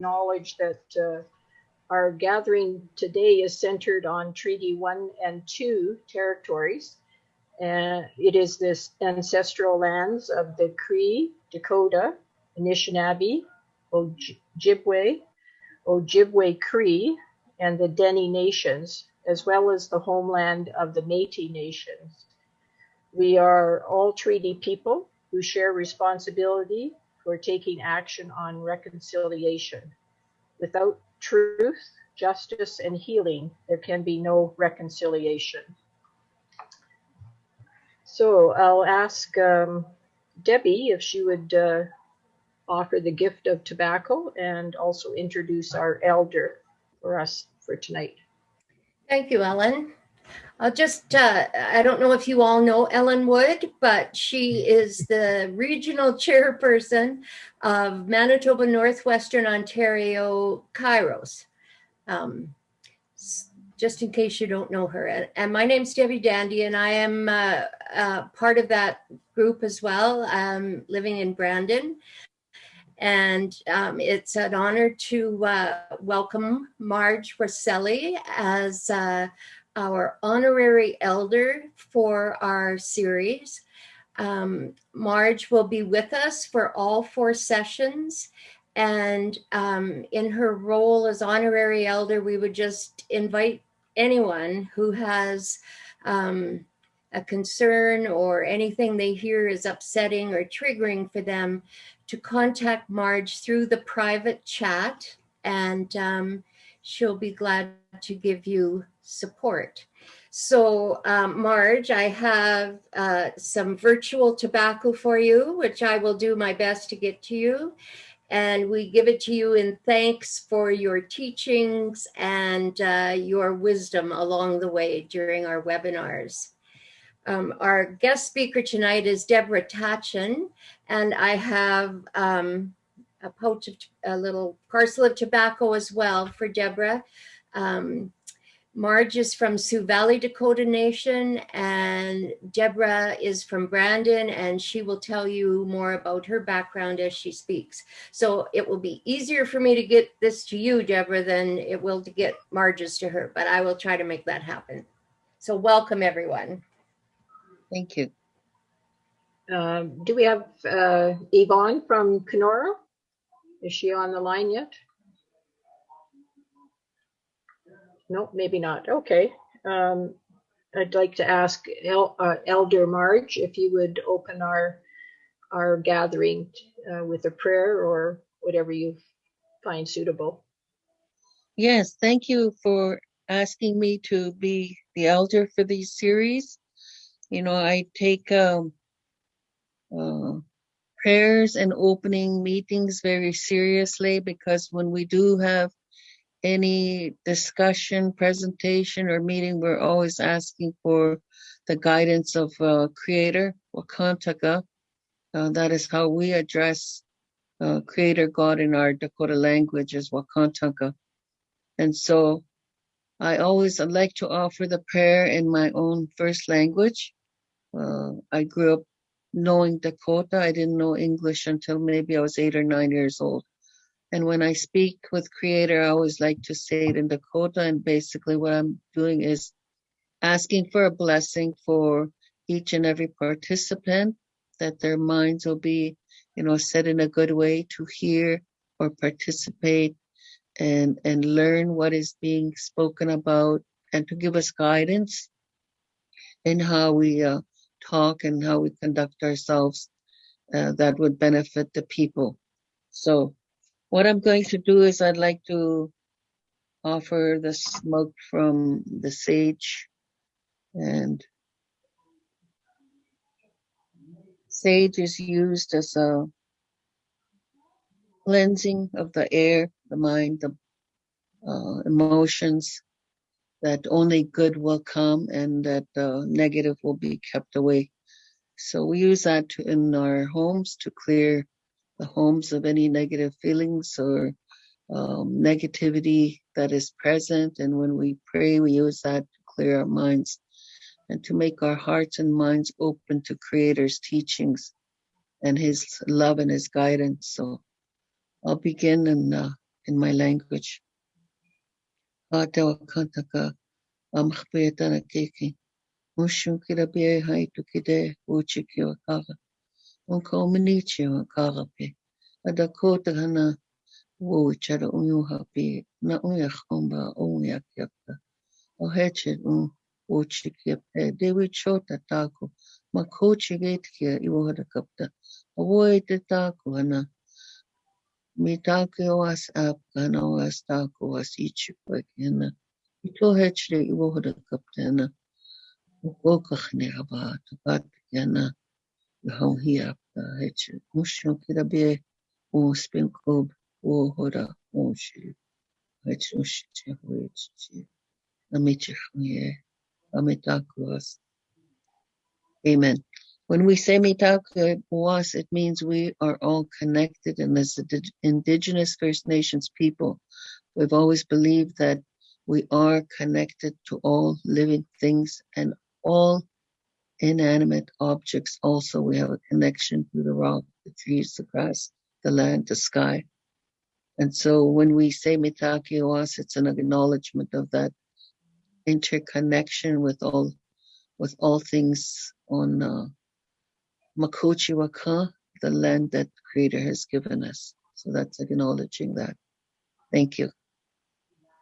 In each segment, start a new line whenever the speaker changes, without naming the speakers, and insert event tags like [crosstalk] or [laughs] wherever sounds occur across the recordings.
acknowledge that uh, our gathering today is centered on Treaty 1 and 2 territories. And it is this ancestral lands of the Cree, Dakota, Anishinaabe, Ojibwe, Ojibwe Cree, and the Dene Nations, as well as the homeland of the Métis Nations. We are all treaty people who share responsibility for taking action on reconciliation. Without truth, justice, and healing, there can be no reconciliation. So I'll ask um, Debbie if she would uh, offer the gift of tobacco and also introduce our elder for us for tonight.
Thank you, Ellen. I'll just, uh, I don't know if you all know Ellen Wood, but she is the regional chairperson of Manitoba Northwestern Ontario Kairos. Um, just in case you don't know her. And, and my name's Debbie Dandy, and I am uh, uh, part of that group as well, living in Brandon. And um, it's an honor to uh, welcome Marge Rosselli as uh, our honorary elder for our series. Um, Marge will be with us for all four sessions. And um, in her role as honorary elder, we would just invite anyone who has um, a concern or anything they hear is upsetting or triggering for them to contact Marge through the private chat and um, she'll be glad to give you support. So um, Marge, I have uh, some virtual tobacco for you, which I will do my best to get to you. And we give it to you in thanks for your teachings and uh, your wisdom along the way during our webinars. Um, our guest speaker tonight is Deborah Tatchin, and I have um, a pouch of a little parcel of tobacco as well for Deborah. Um, Marge is from Sioux Valley Dakota Nation, and Deborah is from Brandon, and she will tell you more about her background as she speaks. So it will be easier for me to get this to you, Deborah, than it will to get Marge's to her, but I will try to make that happen. So welcome, everyone.
Thank you.
Um, do we have uh, Yvonne from Kenora? Is she on the line yet? No, maybe not. Okay. Um, I'd like to ask El, uh, Elder Marge if you would open our our gathering uh, with a prayer or whatever you find suitable.
Yes, thank you for asking me to be the elder for these series you know, I take um, uh, prayers and opening meetings very seriously because when we do have any discussion, presentation, or meeting, we're always asking for the guidance of uh, Creator, Wakantaka. Uh, that is how we address uh, Creator God in our Dakota language is Wakantaka. And so I always like to offer the prayer in my own first language. Uh, I grew up knowing Dakota. I didn't know English until maybe I was eight or nine years old. And when I speak with Creator, I always like to say it in Dakota. And basically, what I'm doing is asking for a blessing for each and every participant, that their minds will be, you know, set in a good way to hear or participate and and learn what is being spoken about, and to give us guidance in how we uh, talk and how we conduct ourselves uh, that would benefit the people. So what I'm going to do is I'd like to offer the smoke from the sage and sage is used as a cleansing of the air, the mind, the uh, emotions, that only good will come and that uh, negative will be kept away. So we use that in our homes to clear the homes of any negative feelings or um, negativity that is present. And when we pray, we use that to clear our minds and to make our hearts and minds open to Creator's teachings and His love and His guidance. So I'll begin in, uh, in my language. Ātewa kātaka amkhpētana keki. Mushun kira bie hai tu kide uchi ki o kara. Unka ominichi o kara pe. Ada kōta hana wo chara unyuha pe na unya khomba unya kiaka. O heche un pe. Dewi chota tāku. Ma kochi gate kia iwo hara kapta. O woe te tāku hana. Mi tāku o as ap hana o as tāku o as ichi koe ki hana. I tō heche iwo hara kapta hana. Ukokachne haba tukat Amen. When we say mitaku was, it means we are all connected, and as the indigenous First Nations people, we've always believed that we are connected to all living things and all inanimate objects. Also we have a connection to the rock the trees the grass the land the sky. And so when we say mitaki oas it's an acknowledgement of that interconnection with all with all things on uh, makochi waka the land that creator has given us. So that's acknowledging that. Thank you.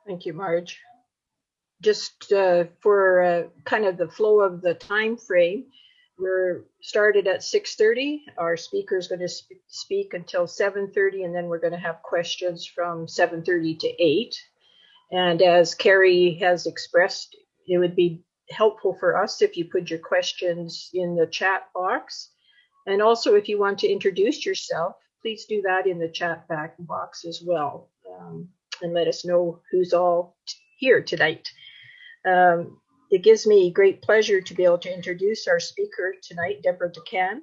Thank you, Marge. Just uh, for uh, kind of the flow of the time frame, we're started at 6:30. Our speaker is going to sp- speak until 7:30, and then we're going to have questions from 7:30 to 8. And as Carrie has expressed, it would be helpful for us if you put your questions in the chat box. And also, if you want to introduce yourself, please do that in the chat back box as well. Um, and let us know who's all here tonight. Um, it gives me great pleasure to be able to introduce our speaker tonight, Deborah DeCan.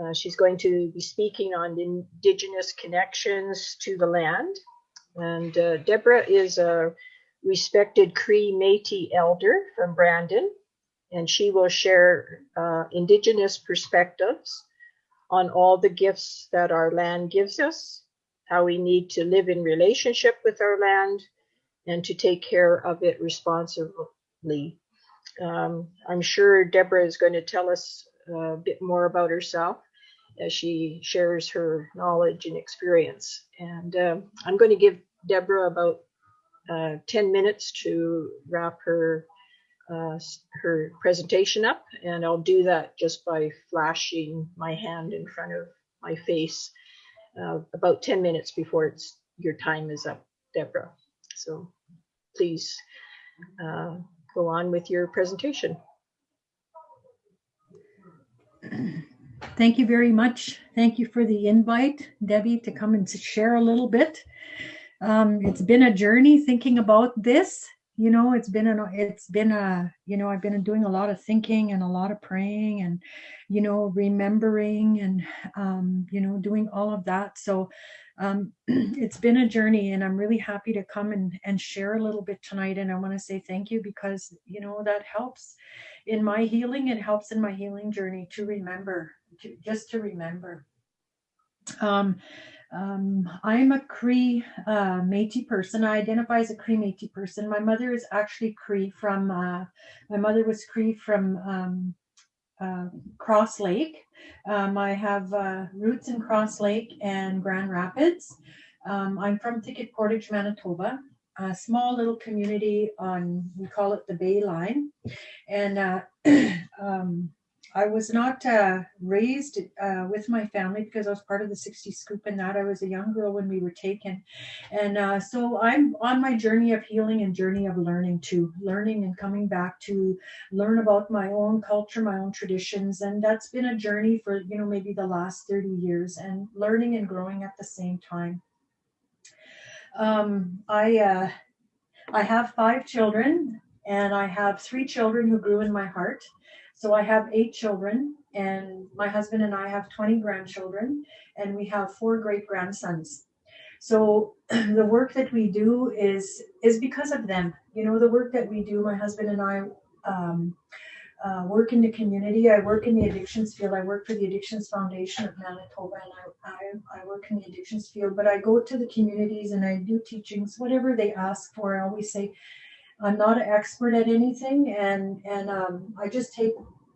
Uh, she's going to be speaking on Indigenous connections to the land. And uh, Deborah is a respected Cree Metis elder from Brandon, and she will share uh, Indigenous perspectives on all the gifts that our land gives us how we need to live in relationship with our land and to take care of it responsibly. Um, I'm sure Deborah is going to tell us a bit more about herself as she shares her knowledge and experience. And um, I'm going to give Deborah about uh, 10 minutes to wrap her uh, her presentation up, and I'll do that just by flashing my hand in front of my face uh, about 10 minutes before it's your time is up, Deborah. So please uh, go on with your presentation. [clears throat]
Thank you very much. Thank you for the invite, Debbie, to come and to share a little bit. Um, it's been a journey thinking about this. You know, it's been a, it's been a, you know, I've been doing a lot of thinking and a lot of praying and, you know, remembering and, um, you know, doing all of that. So um, [clears throat] it's been a journey and I'm really happy to come and, and share a little bit tonight. And I want to say thank you because, you know, that helps in my healing. It helps in my healing journey to remember, to, just to remember. Um, um, I'm a Cree uh, Métis person. I identify as a Cree Métis person. My mother is actually Cree from. Uh, my mother was Cree from um, uh, Cross Lake. Um, I have uh, roots in Cross Lake and Grand Rapids. Um, I'm from Thicket Portage, Manitoba, a small little community on we call it the Bay Line, and uh, [clears throat] um, I was not uh, raised uh, with my family because I was part of the 60 scoop and that I was a young girl when we were taken. And uh, so I'm on my journey of healing and journey of learning too, learning and coming back to learn about my own culture, my own traditions. And that's been a journey for, you know, maybe the last 30 years and learning and growing at the same time. Um, I, uh, I have five children and I have three children who grew in my heart. So I have eight children, and my husband and I have 20 grandchildren, and we have four great grandsons. So [clears throat] the work that we do is is because of them. You know, the work that we do, my husband and I, um, uh, work in the community. I work in the addictions field. I work for the Addictions Foundation of Manitoba, and I, I, I work in the addictions field. But I go to the communities and I do teachings, whatever they ask for. I always say, I'm not an expert at anything, and and um, I just take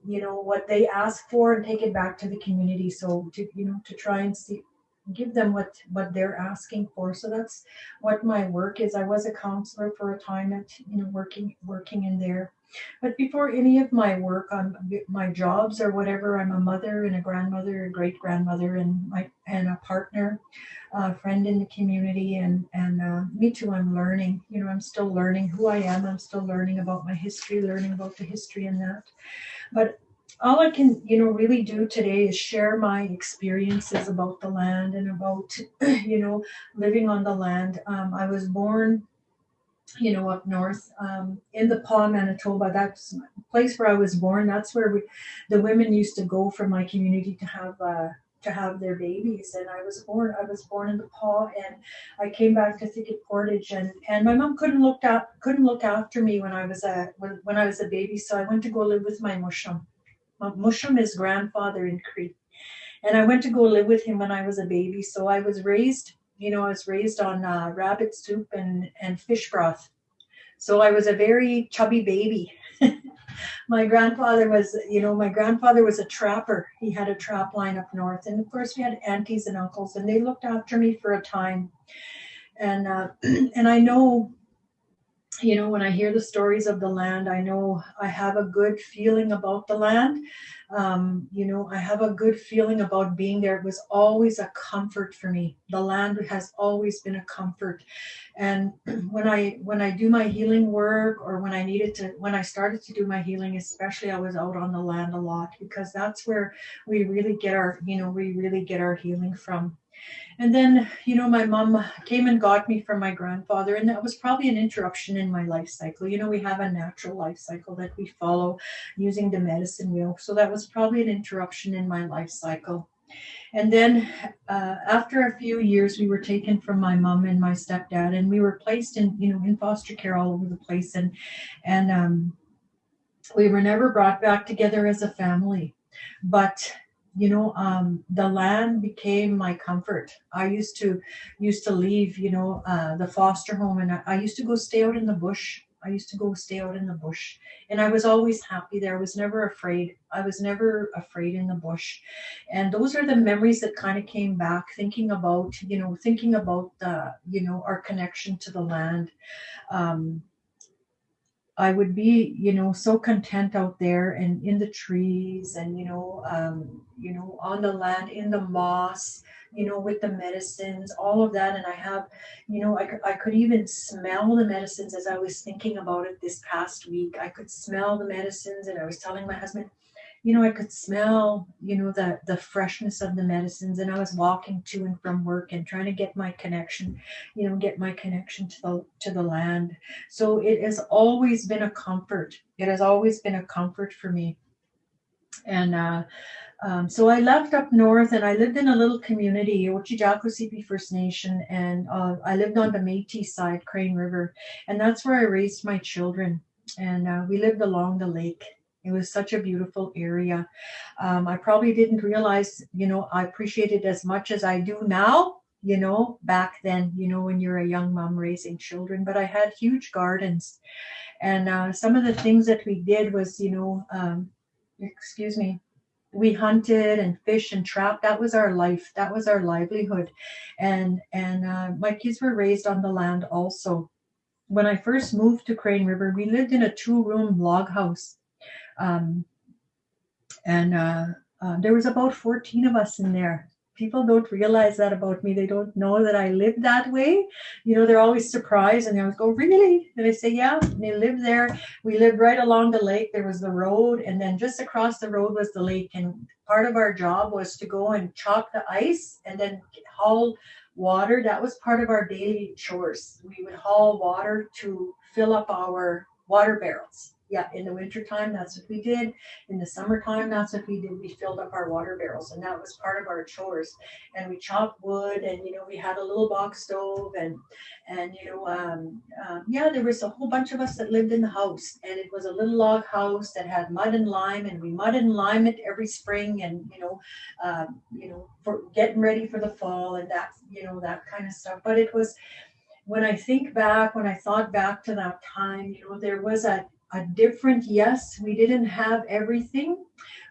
you know what they ask for and take it back to the community. So to you know to try and see give them what what they're asking for. So that's what my work is. I was a counselor for a time at you know working working in there. But before any of my work on my jobs or whatever i'm a mother and a grandmother a great grandmother and my and a partner a friend in the community and and uh, me too i'm learning you know i'm still learning who i am i'm still learning about my history learning about the history and that but all I can, you know, really do today is share my experiences about the land and about, [clears throat] you know, living on the land. Um, I was born, you know, up north um, in the Pas, Manitoba. That's the place where I was born. That's where we, the women used to go from my community to have. Uh, to have their babies and I was born I was born in the Pas and I came back to Thicket Portage and and my mom couldn't look up couldn't look after me when I was a when, when I was a baby so I went to go live with my mushum Mushum is grandfather in Cree. And I went to go live with him when I was a baby. So I was raised, you know, I was raised on uh, rabbit soup and, and fish broth. So I was a very chubby baby. [laughs] my grandfather was, you know, my grandfather was a trapper. He had a trap line up north. And of course, we had aunties and uncles, and they looked after me for a time. And uh, [clears throat] and I know you know, when I hear the stories of the land, I know I have a good feeling about the land. Um, you know, I have a good feeling about being there. It was always a comfort for me. The land has always been a comfort. And [clears throat] when I when I do my healing work or when I needed to when I started to do my healing, especially I was out on the land a lot because that's where we really get our, you know, we really get our healing from. And then, you know, my mom came and got me from my grandfather, and that was probably an interruption in my life cycle. You know, we have a natural life cycle that we follow using the medicine wheel. So that was probably an interruption in my life cycle. And then uh, after a few years, we were taken from my mom and my stepdad, and we were placed in, you know, in foster care all over the place. And, and, um, we were never brought back together as a family. But you know um, the land became my comfort. I used to used to leave you know uh, the foster home and I, I, used to go stay out in the bush. I used to go stay out in the bush. And i was always happy there. I was never afraid. I was never afraid in the bush. And those are the memories that kind of came back thinking about you know thinking about the you know our connection to the land. Um, I would be, you know, so content out there and in the trees and, you know, um, you know, on the land, in the moss, you know, with the medicines, all of that. And I have, you know, I, I could even smell the medicines as I was thinking about it this past week. I could smell the medicines and I was telling my husband, you know, I could smell, you know, the the freshness of the medicines, and I was walking to and from work and trying to get my connection, you know, get my connection to the to the land. So it has always been a comfort. It has always been a comfort for me, and. uh um, so I left up north and I lived in a little community, Otjijaco First Nation, and uh, I lived on the Métis side, Crane River, and that's where I raised my children. And uh, we lived along the lake. It was such a beautiful area. Um, I probably didn't realize, you know, I appreciate it as much as I do now, you know, back then, you know, when you're a young mom raising children. But I had huge gardens. And uh, some of the things that we did was, you know, um, excuse me, we hunted and fished and trapped that was our life that was our livelihood and and uh, my kids were raised on the land also when i first moved to crane river we lived in a two room log house um, and uh, uh, there was about 14 of us in there. People don't realize that about me. They don't know that I live that way. You know, they're always surprised and they always go, Really? And I say, Yeah, and they live there. We lived right along the lake. There was the road, and then just across the road was the lake. And part of our job was to go and chalk the ice and then haul water. That was part of our daily chores. We would haul water to fill up our water barrels Yeah, in the wintertime, that's what we did. In the summertime, that's what we did. We filled up our water barrels, and that was part of our chores. And we chopped wood, and you know, we had a little box stove, and and you know, um, um, yeah, there was a whole bunch of us that lived in the house, and it was a little log house that had mud and lime, and we mud and lime it every spring, and you know, um, you know, for getting ready for the fall and that, you know, that kind of stuff. But it was when I think back, when I thought back to that time, you know, there was a a different yes we didn't have everything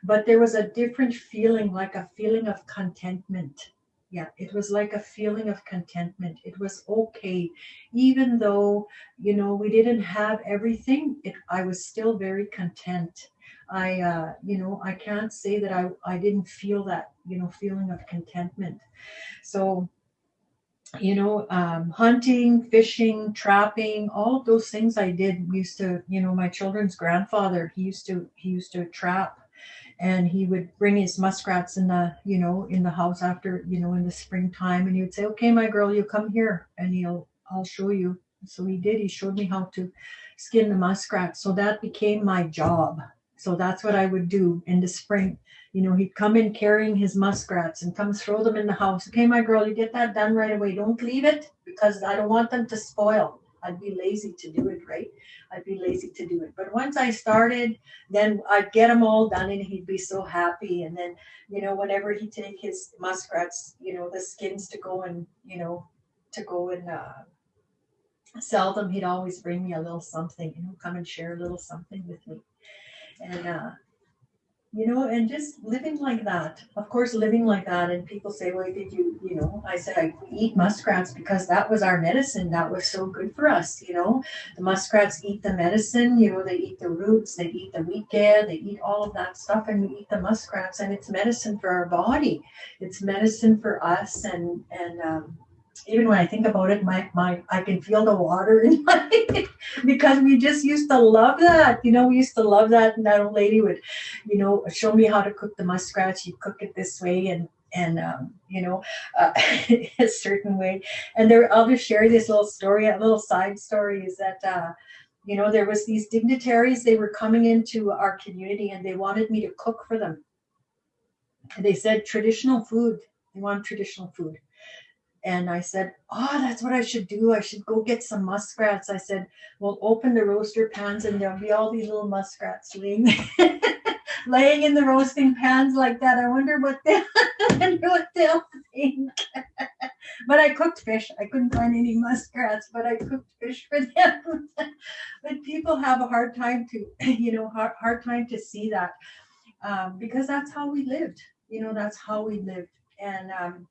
but there was a different feeling like a feeling of contentment. Yeah it was like a feeling of contentment. It was okay. Even though you know we didn't have everything it i was still very content. I uh you know i can't say that i i didn't feel that you know feeling of contentment. So you know, um, hunting, fishing, trapping, all of those things I did used to, you know, my children's grandfather, he used to, he used to trap and he would bring his muskrats in the, you know, in the house after, you know, in the springtime. And he would say, okay, my girl, you come here and he'll, I'll show you. So he did, he showed me how to skin the muskrat. So that became my job. So that's what I would do in the spring you know, he'd come in carrying his muskrats and come throw them in the house. Okay, my girl, you get that done right away. Don't leave it because I don't want them to spoil. I'd be lazy to do it, right? I'd be lazy to do it. But once I started, then I'd get them all done and he'd be so happy. And then, you know, whenever he'd take his muskrats, you know, the skins to go and, you know, to go and uh, sell them, he'd always bring me a little something, you know, come and share a little something with me. And uh, you know, and just living like that. Of course, living like that. And people say, well, did you, you know, I said, I eat muskrats because that was our medicine. That was so good for us, you know. The muskrats eat the medicine, you know, they eat the roots, they eat the wheat gad, they eat all of that stuff, and we eat the muskrats, and it's medicine for our body. It's medicine for us, and, and, um, even when I think about it, my, my I can feel the water in [laughs] my because we just used to love that. You know, we used to love that. And that old lady would, you know, show me how to cook the muskrat. She'd cook it this way and and um, you know uh, [laughs] a certain way. And there, I'll just share this little story. A little side story is that. Uh, you know, there was these dignitaries. They were coming into our community, and they wanted me to cook for them. And they said traditional food. They want traditional food and I said, Oh, that's what I should do. I should go get some muskrats. I said, Well, open the roaster pans and there'll be all these little muskrats laying, [laughs] laying in the roasting pans like that. I wonder what they [laughs] wonder what they'll think. [laughs] but I cooked fish. I couldn't find any muskrats, but I cooked fish for them. but people have a hard time to, you know, hard, hard time to see that um, because that's how we lived. You know, that's how we lived. And um,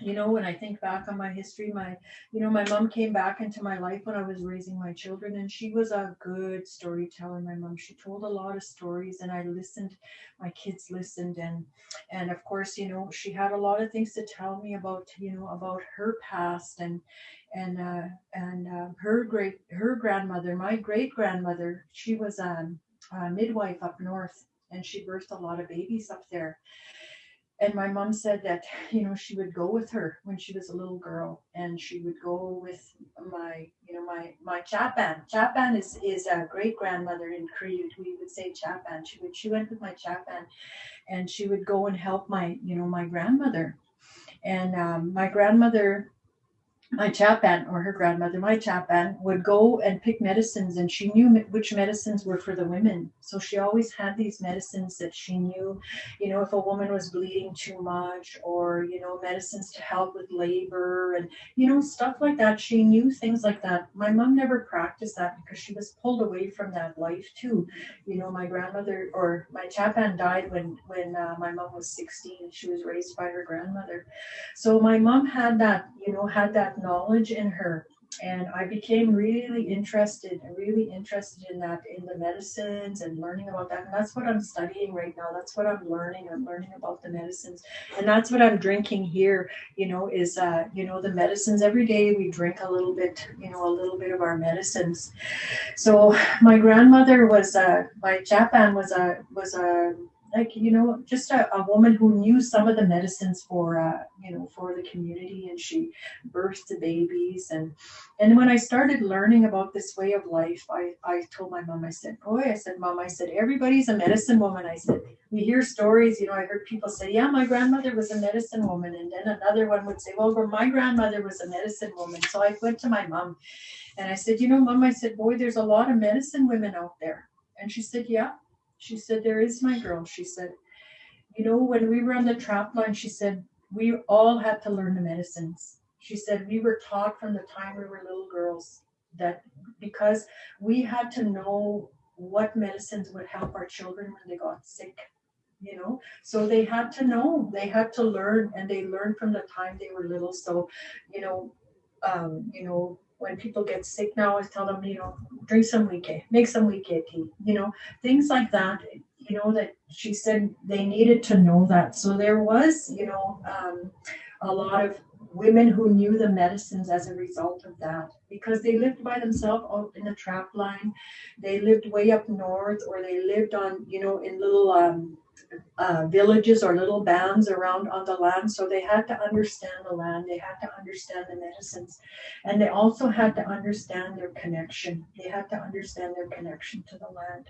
you know when i think back on my history my you know my mom came back into my life when i was raising my children and she was a good storyteller my mom. She told a lot of stories and i listened my kids listened and and of course you know she had a lot of things to tell me about you know about her past and and uh and uh, her great her grandmother my great grandmother she was um, a midwife up north and she birthed a lot of babies up there and my mom said that you know she would go with her when she was a little girl and she would go with my you know my my chapan. Chapan is is a great grandmother in Cree we would say chapan. She would she went with my chapan and she would go and help my you know my grandmother. And um, my grandmother my chapan or her grandmother, my chapan, would go and pick medicines, and she knew which medicines were for the women. So she always had these medicines that she knew, you know, if a woman was bleeding too much, or you know, medicines to help with labor, and you know, stuff like that. She knew things like that. My mom never practiced that because she was pulled away from that life too. You know, my grandmother or my chapan died when when uh, my mom was 16. She was raised by her grandmother, so my mom had that, you know, had that knowledge in her and I became really interested, really interested in that, in the medicines and learning about that. And that's what I'm studying right now. That's what I'm learning. I'm learning about the medicines, and that's what I'm drinking here. You know, is uh, you know the medicines. Every day we drink a little bit. You know, a little bit of our medicines. So my grandmother was uh, my Chapan was a was a like you know just a, a woman who knew some of the medicines for uh, you know for the community and she birthed the babies. And and when i started learning about this way of life i i told my mom i said boy i said mom i said everybody's a medicine woman i said. We hear stories you know i heard people say yeah my grandmother was a medicine woman and then another one would say well my grandmother was a medicine woman. So i went to my mom and i said you know mom i said boy there's a lot of medicine women out there. And she said yeah she said, There is my girl. She said, You know, when we were on the trap line, she said, we all had to learn the medicines. She said, We were taught from the time we were little girls that because we had to know what medicines would help our children when they got sick you know so they had to know they had to learn and they learned from the time they were little so you know um, you know when people get sick now, I tell them, you know, drink some weekay, make some weekay tea, you know, things like that. You know that she said they needed to know that. So there was, you know, um, a lot of women who knew the medicines as a result of that because they lived by themselves out in the trap line. They lived way up north, or they lived on, you know, in little um, uh, villages or little bands around on the land. So they had to understand the land, they had to understand the medicines, and they also had to understand their connection. They had to understand their connection to the land.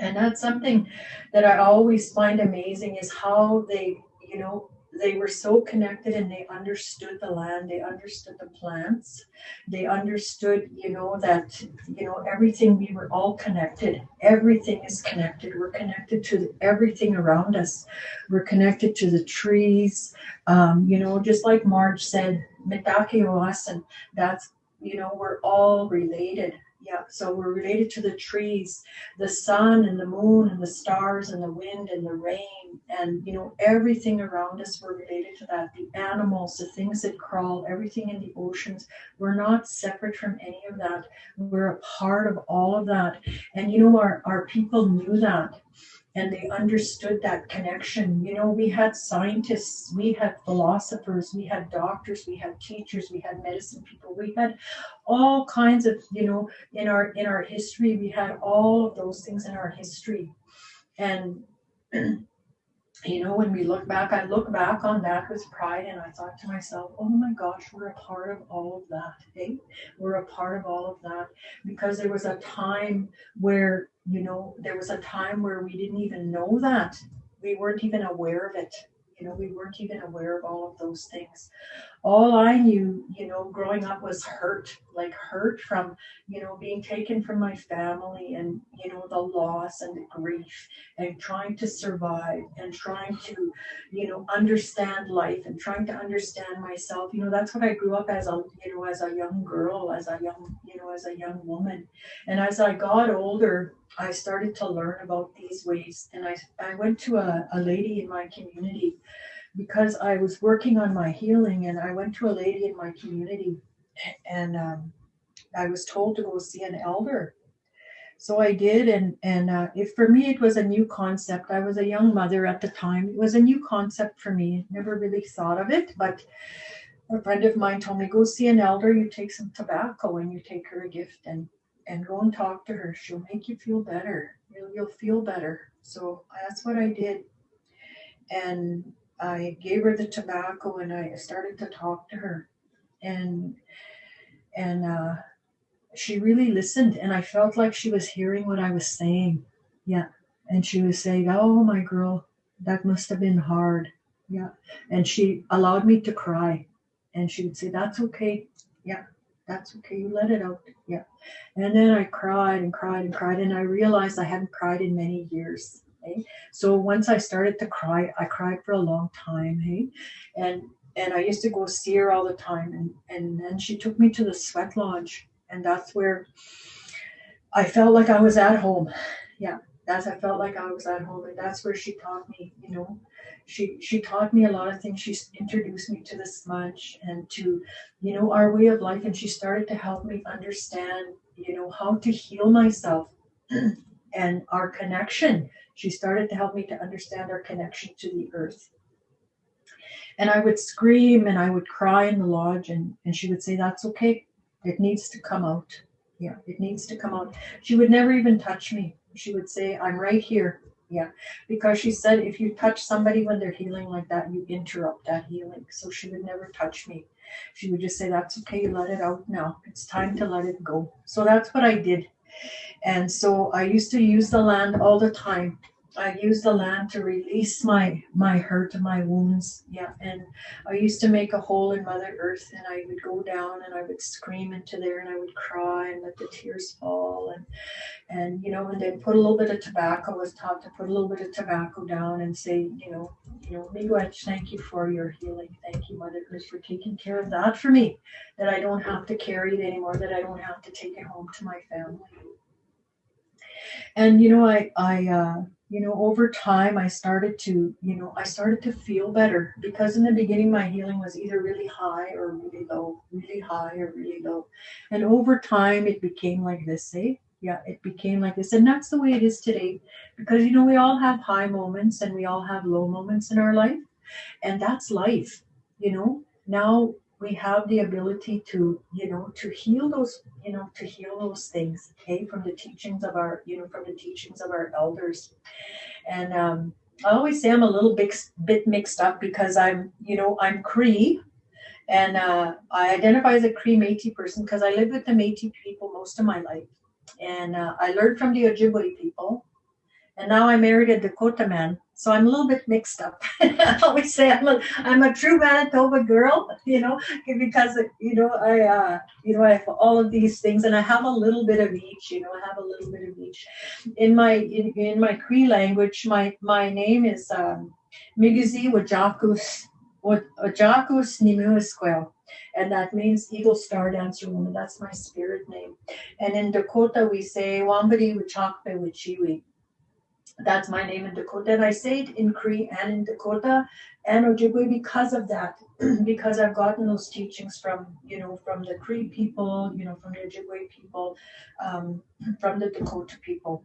And that's something that I always find amazing is how they, you know, they were so connected and they understood the land they understood the plants. They understood you know that you know everything we were all connected. Everything is connected. We're connected to everything around us. We're connected to the trees. Um, you know just like marge said that's you know we're all related yeah, so we're related to the trees, the sun and the moon and the stars and the wind and the rain and you know everything around us we're related to that. The animals, the things that crawl, everything in the oceans, we're not separate from any of that. We're a part of all of that. And you know our, our people knew that and they understood that connection. You know, we had scientists, we had philosophers, we had doctors, we had teachers, we had medicine people, we had all kinds of, you know, in our in our history, we had all of those things in our history. And [clears throat] you know, when we look back, I look back on that with pride and I thought to myself, oh my gosh, we're a part of all of that. Hey, we're a part of all of that because there was a time where, you know, there was a time where we didn't even know that. We weren't even aware of it. You know, we weren't even aware of all of those things. All I knew, you know, growing up was hurt, like hurt from, you know, being taken from my family and, you know, the loss and the grief and trying to survive and trying to, you know, understand life and trying to understand myself. You know, that's what I grew up as a, you know, as a young girl, as a young, you know, as a young woman. And as I got older, I started to learn about these ways. And I, I went to a, a lady in my community because I was working on my healing and I went to a lady in my community and um, I was told to go see an elder. So I did, and and uh, if for me it was a new concept. I was a young mother at the time. It was a new concept for me. Never really thought of it, but a friend of mine told me go see an elder. You take some tobacco and you take her a gift and and go and talk to her. She'll make you feel better. You'll, you'll feel better. So that's what I did. And I gave her the tobacco and I started to talk to her. And and uh, she really listened and I felt like she was hearing what I was saying. Yeah. And she was saying, Oh my girl, that must have been hard. Yeah. And she allowed me to cry. And she would say, That's okay. Yeah that's okay. You let it out. Yeah. And then I cried and cried and cried, and I realized I hadn't cried in many years. Okay? So once I started to cry, I cried for a long time. Hey, and and I used to go see her all the time, and and then she took me to the sweat lodge, and that's where I felt like I was at home. Yeah, that's I felt like I was at home, and that's where she taught me, you know, she she taught me a lot of things. She introduced me to the smudge and to, you know, our way of life, and she started to help me understand, you know, how to heal myself [clears throat] and our connection. She started to help me to understand our connection to the earth. And I would scream and I would cry in the lodge, and, and she would say, That's okay. It needs to come out. Yeah, it needs to come out. She would never even touch me. She would say, I'm right here Yeah, because she said if you touch somebody when they're healing like that, you interrupt that healing. So she would never touch me. She would just say, That's okay, let it out now. It's time to let it go. So that's what I did. And so I used to use the land all the time I use the land to release my my hurt and my wounds. Yeah, and I used to make a hole in Mother Earth, and I would go down and I would scream into there, and I would cry and let the tears fall, and and you know, and then put a little bit of tobacco. I was taught to put a little bit of tobacco down and say, you know, you know, Miigwech, thank you for your healing. Thank you, Mother Earth, for taking care of that for me. That I don't have to carry it anymore. That I don't have to take it home to my family. And you know, I I. Uh, you know, over time, I started to, you know, I started to feel better because in the beginning, my healing was either really high or really low, really high or really low. And over time, it became like this, eh? Yeah, it became like this. And that's the way it is today because, you know, we all have high moments and we all have low moments in our life. And that's life, you know. Now we have the ability to you know to heal those you know to heal those things okay from the teachings of our you know from the teachings of our elders. And um i always say i'm a little bit bit mixed up because i'm you know i'm cree. And uh, i identify as a cree métis person because i lived with the métis people most of my life. And uh, i learned from the ojibwe people and now i married a dakota man so I'm a little bit mixed up. [laughs] I always say I'm a I'm a true Manitoba girl, [laughs] you know, because you know I uh, you know I have all of these things, and I have a little bit of each. You know, I have a little bit of each. In my in, in my Cree language, my my name is um, Migizi Wajakus Wajakus Nimuisquel and that means Eagle Star Dancer Woman. That's my spirit name. And in Dakota, we say Wambadi Wachakpe Wachiwi that's my name in Dakota. And I say it in Cree and in Dakota and Ojibwe because of that, [clears throat] because I've gotten those teachings from, you know, from the Cree people, you know, from the Ojibwe people, um, [clears throat] from the Dakota people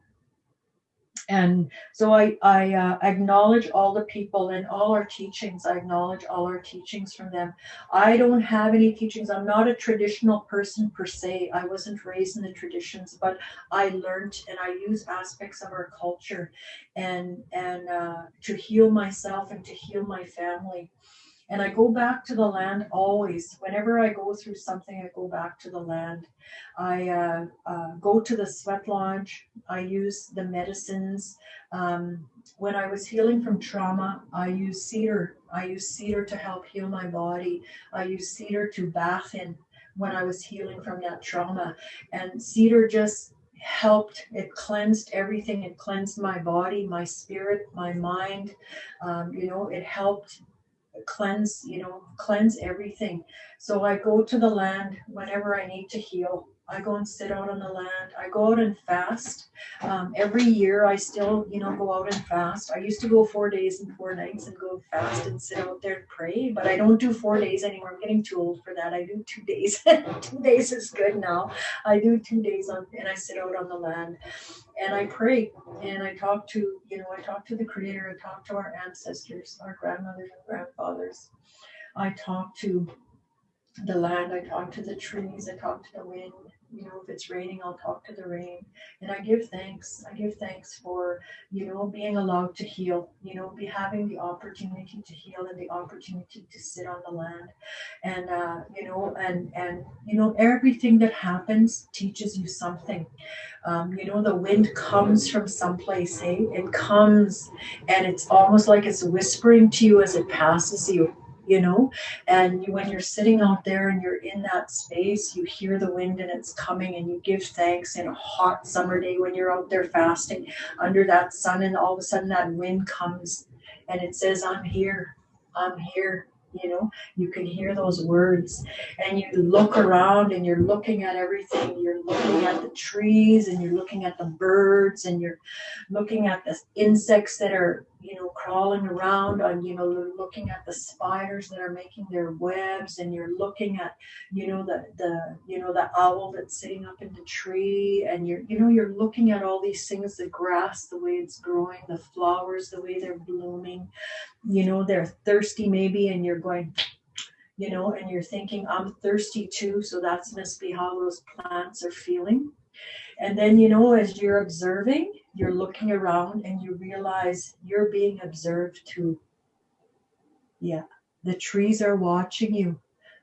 and so I, I uh, acknowledge all the people and all our teachings. I acknowledge all our teachings from them. I don't have any teachings. I'm not a traditional person per se. I wasn't raised in the traditions, but I learned and I use aspects of our culture and and uh, to heal myself and to heal my family. And I go back to the land always. Whenever I go through something, I go back to the land. I uh, uh, go to the sweat lodge. I use the medicines. Um, when I was healing from trauma, I use cedar. I use cedar to help heal my body. I use cedar to bath in when I was healing from that trauma. And cedar just helped it cleansed everything it cleansed my body my spirit my mind um, you know it helped cleanse, you know, cleanse everything. So I go to the land whenever I need to heal. I go and sit out on the land. I go out and fast. Um, every year, I still, you know, go out and fast. I used to go four days and four nights and go fast and sit out there and pray, but I don't do four days anymore. I'm getting too old for that. I do two days. [laughs] two days is good now. I do two days on, and I sit out on the land and I pray and I talk to, you know, I talk to the Creator. I talk to our ancestors, our grandmothers and grandfathers. I talk to the land. I talk to the trees. I talk to the wind you know if it's raining i'll talk to the rain. And i give thanks i give thanks for you know being allowed to heal you know be having the opportunity to heal and the opportunity to sit on the land. And uh, you know and and you know everything that happens teaches you something. Um, you know the wind comes from someplace hey? It comes and it's almost like it's whispering to you as it passes you you know? And you, when you're sitting out there and you're in that space you hear the wind and it's coming and you give thanks in a hot summer day when you're out there fasting under that sun and all of a sudden that wind comes and it says i'm here. I'm here you know? You can hear those words and you look around and you're looking at everything. You're looking at the trees and you're looking at the birds and you're looking at the insects that are you know crawling around and you know looking at the spiders that are making their webs and you're looking at you know the the you know the owl that's sitting up in the tree and you're you know you're looking at all these things the grass the way it's growing the flowers the way they're blooming. You know they're thirsty maybe and you're going you know and you're thinking i'm thirsty too so that's must be how those plants are feeling and then you know as you're observing you're looking around and you realize you're being observed too. Yeah, the trees are watching you.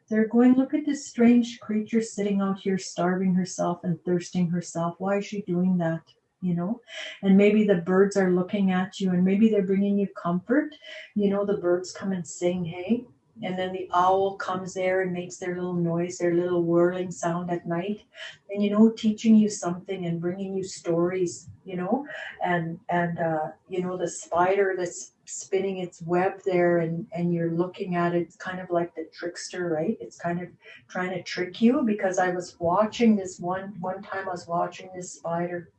They're going, look at this strange creature sitting out here starving herself and thirsting herself. Why is she doing that? You know, and maybe the birds are looking at you and maybe they're bringing you comfort. You know, the birds come and sing, hey, and then the owl comes there and makes their little noise, their little whirling sound at night, and you know, teaching you something and bringing you stories, you know, and and uh, you know the spider that's spinning its web there, and and you're looking at it, it's kind of like the trickster, right? It's kind of trying to trick you because I was watching this one one time I was watching this spider,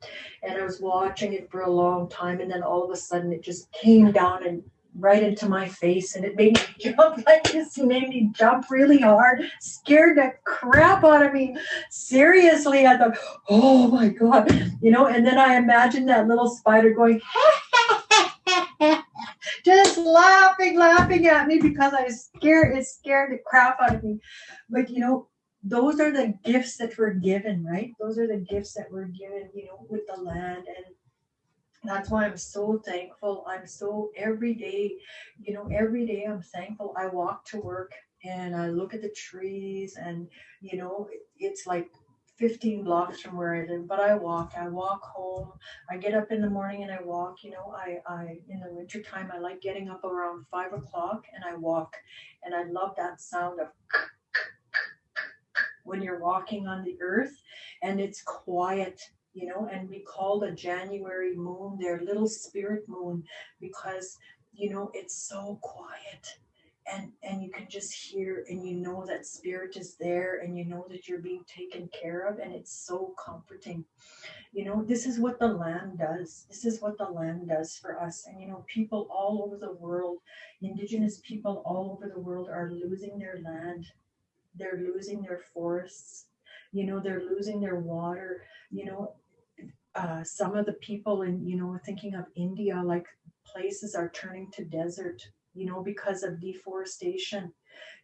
and I was watching it for a long time, and then all of a sudden it just came down and right into my face and it made me [laughs] jump like this made me jump really hard scared the crap out of me. Seriously i thought oh my god you know and then i imagined that little spider going [laughs] just laughing laughing at me because i was scared it scared the crap out of me. But you know those are the gifts that we're given right? Those are the gifts that we're given you know with the land and that's why I'm so thankful. I'm so every day, you know, every day I'm thankful. I walk to work and I look at the trees and, you know, it's like 15 blocks from where I live, but I walk, I walk home. I get up in the morning and I walk, you know, I, I, in the winter time, I like getting up around five o'clock and I walk and I love that sound of when you're walking on the earth and it's quiet you know, and we call the January moon their little spirit moon because, you know, it's so quiet. And and you can just hear and you know that spirit is there and you know that you're being taken care of and it's so comforting. You know this is what the land does. This is what the land does for us. And you know people all over the world indigenous people all over the world are losing their land. They're losing their forests. You know they're losing their water. You know uh, some of the people in, you know, thinking of India, like places are turning to desert, you know, because of deforestation.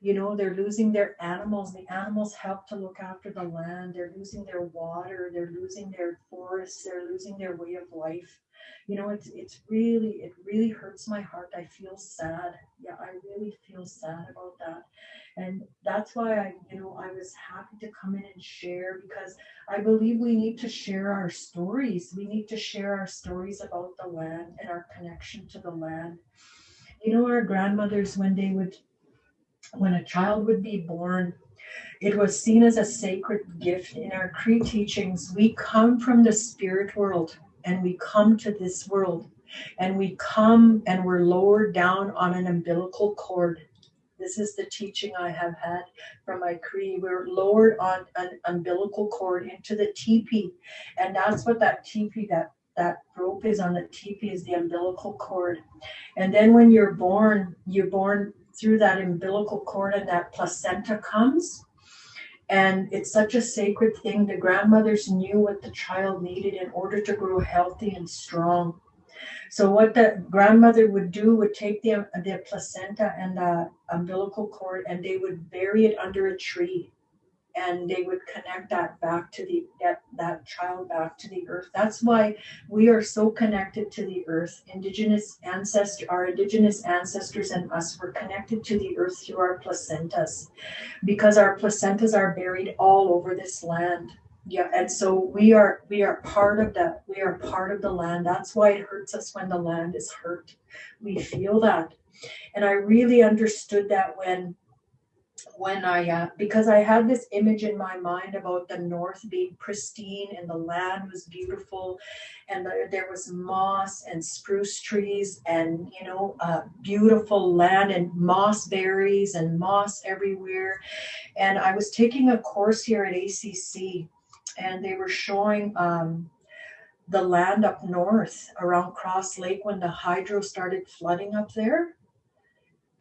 You know, they're losing their animals. The animals help to look after the land. They're losing their water. They're losing their forests. They're losing their way of life. You know, it's it's really it really hurts my heart. I feel sad. Yeah, I really feel sad about that. And that's why I, you know, I was happy to come in and share because I believe we need to share our stories. We need to share our stories about the land and our connection to the land. You know, our grandmothers, when they would, when a child would be born, it was seen as a sacred gift. In our Cree teachings, we come from the spirit world and we come to this world and we come and we're lowered down on an umbilical cord this is the teaching I have had from my Cree. We're lowered on an umbilical cord into the teepee. And that's what that teepee, that that rope is on the teepee is the umbilical cord. And then when you're born, you're born through that umbilical cord and that placenta comes. And it's such a sacred thing. The grandmothers knew what the child needed in order to grow healthy and strong. So what the grandmother would do would take the, the placenta and the umbilical cord and they would bury it under a tree and they would connect that back to the that, that child back to the earth. That's why we are so connected to the earth. Indigenous ancestor our indigenous ancestors and us were connected to the earth through our placentas because our placentas are buried all over this land. Yeah and so we are we are part of that we are part of the land. That's why it hurts us when the land is hurt. We feel that. And i really understood that when when i uh, because i had this image in my mind about the north being pristine and the land was beautiful and the, there was moss and spruce trees and you know uh, beautiful land and moss berries and moss everywhere and i was taking a course here at acc and they were showing um, the land up north around Cross Lake when the hydro started flooding up there.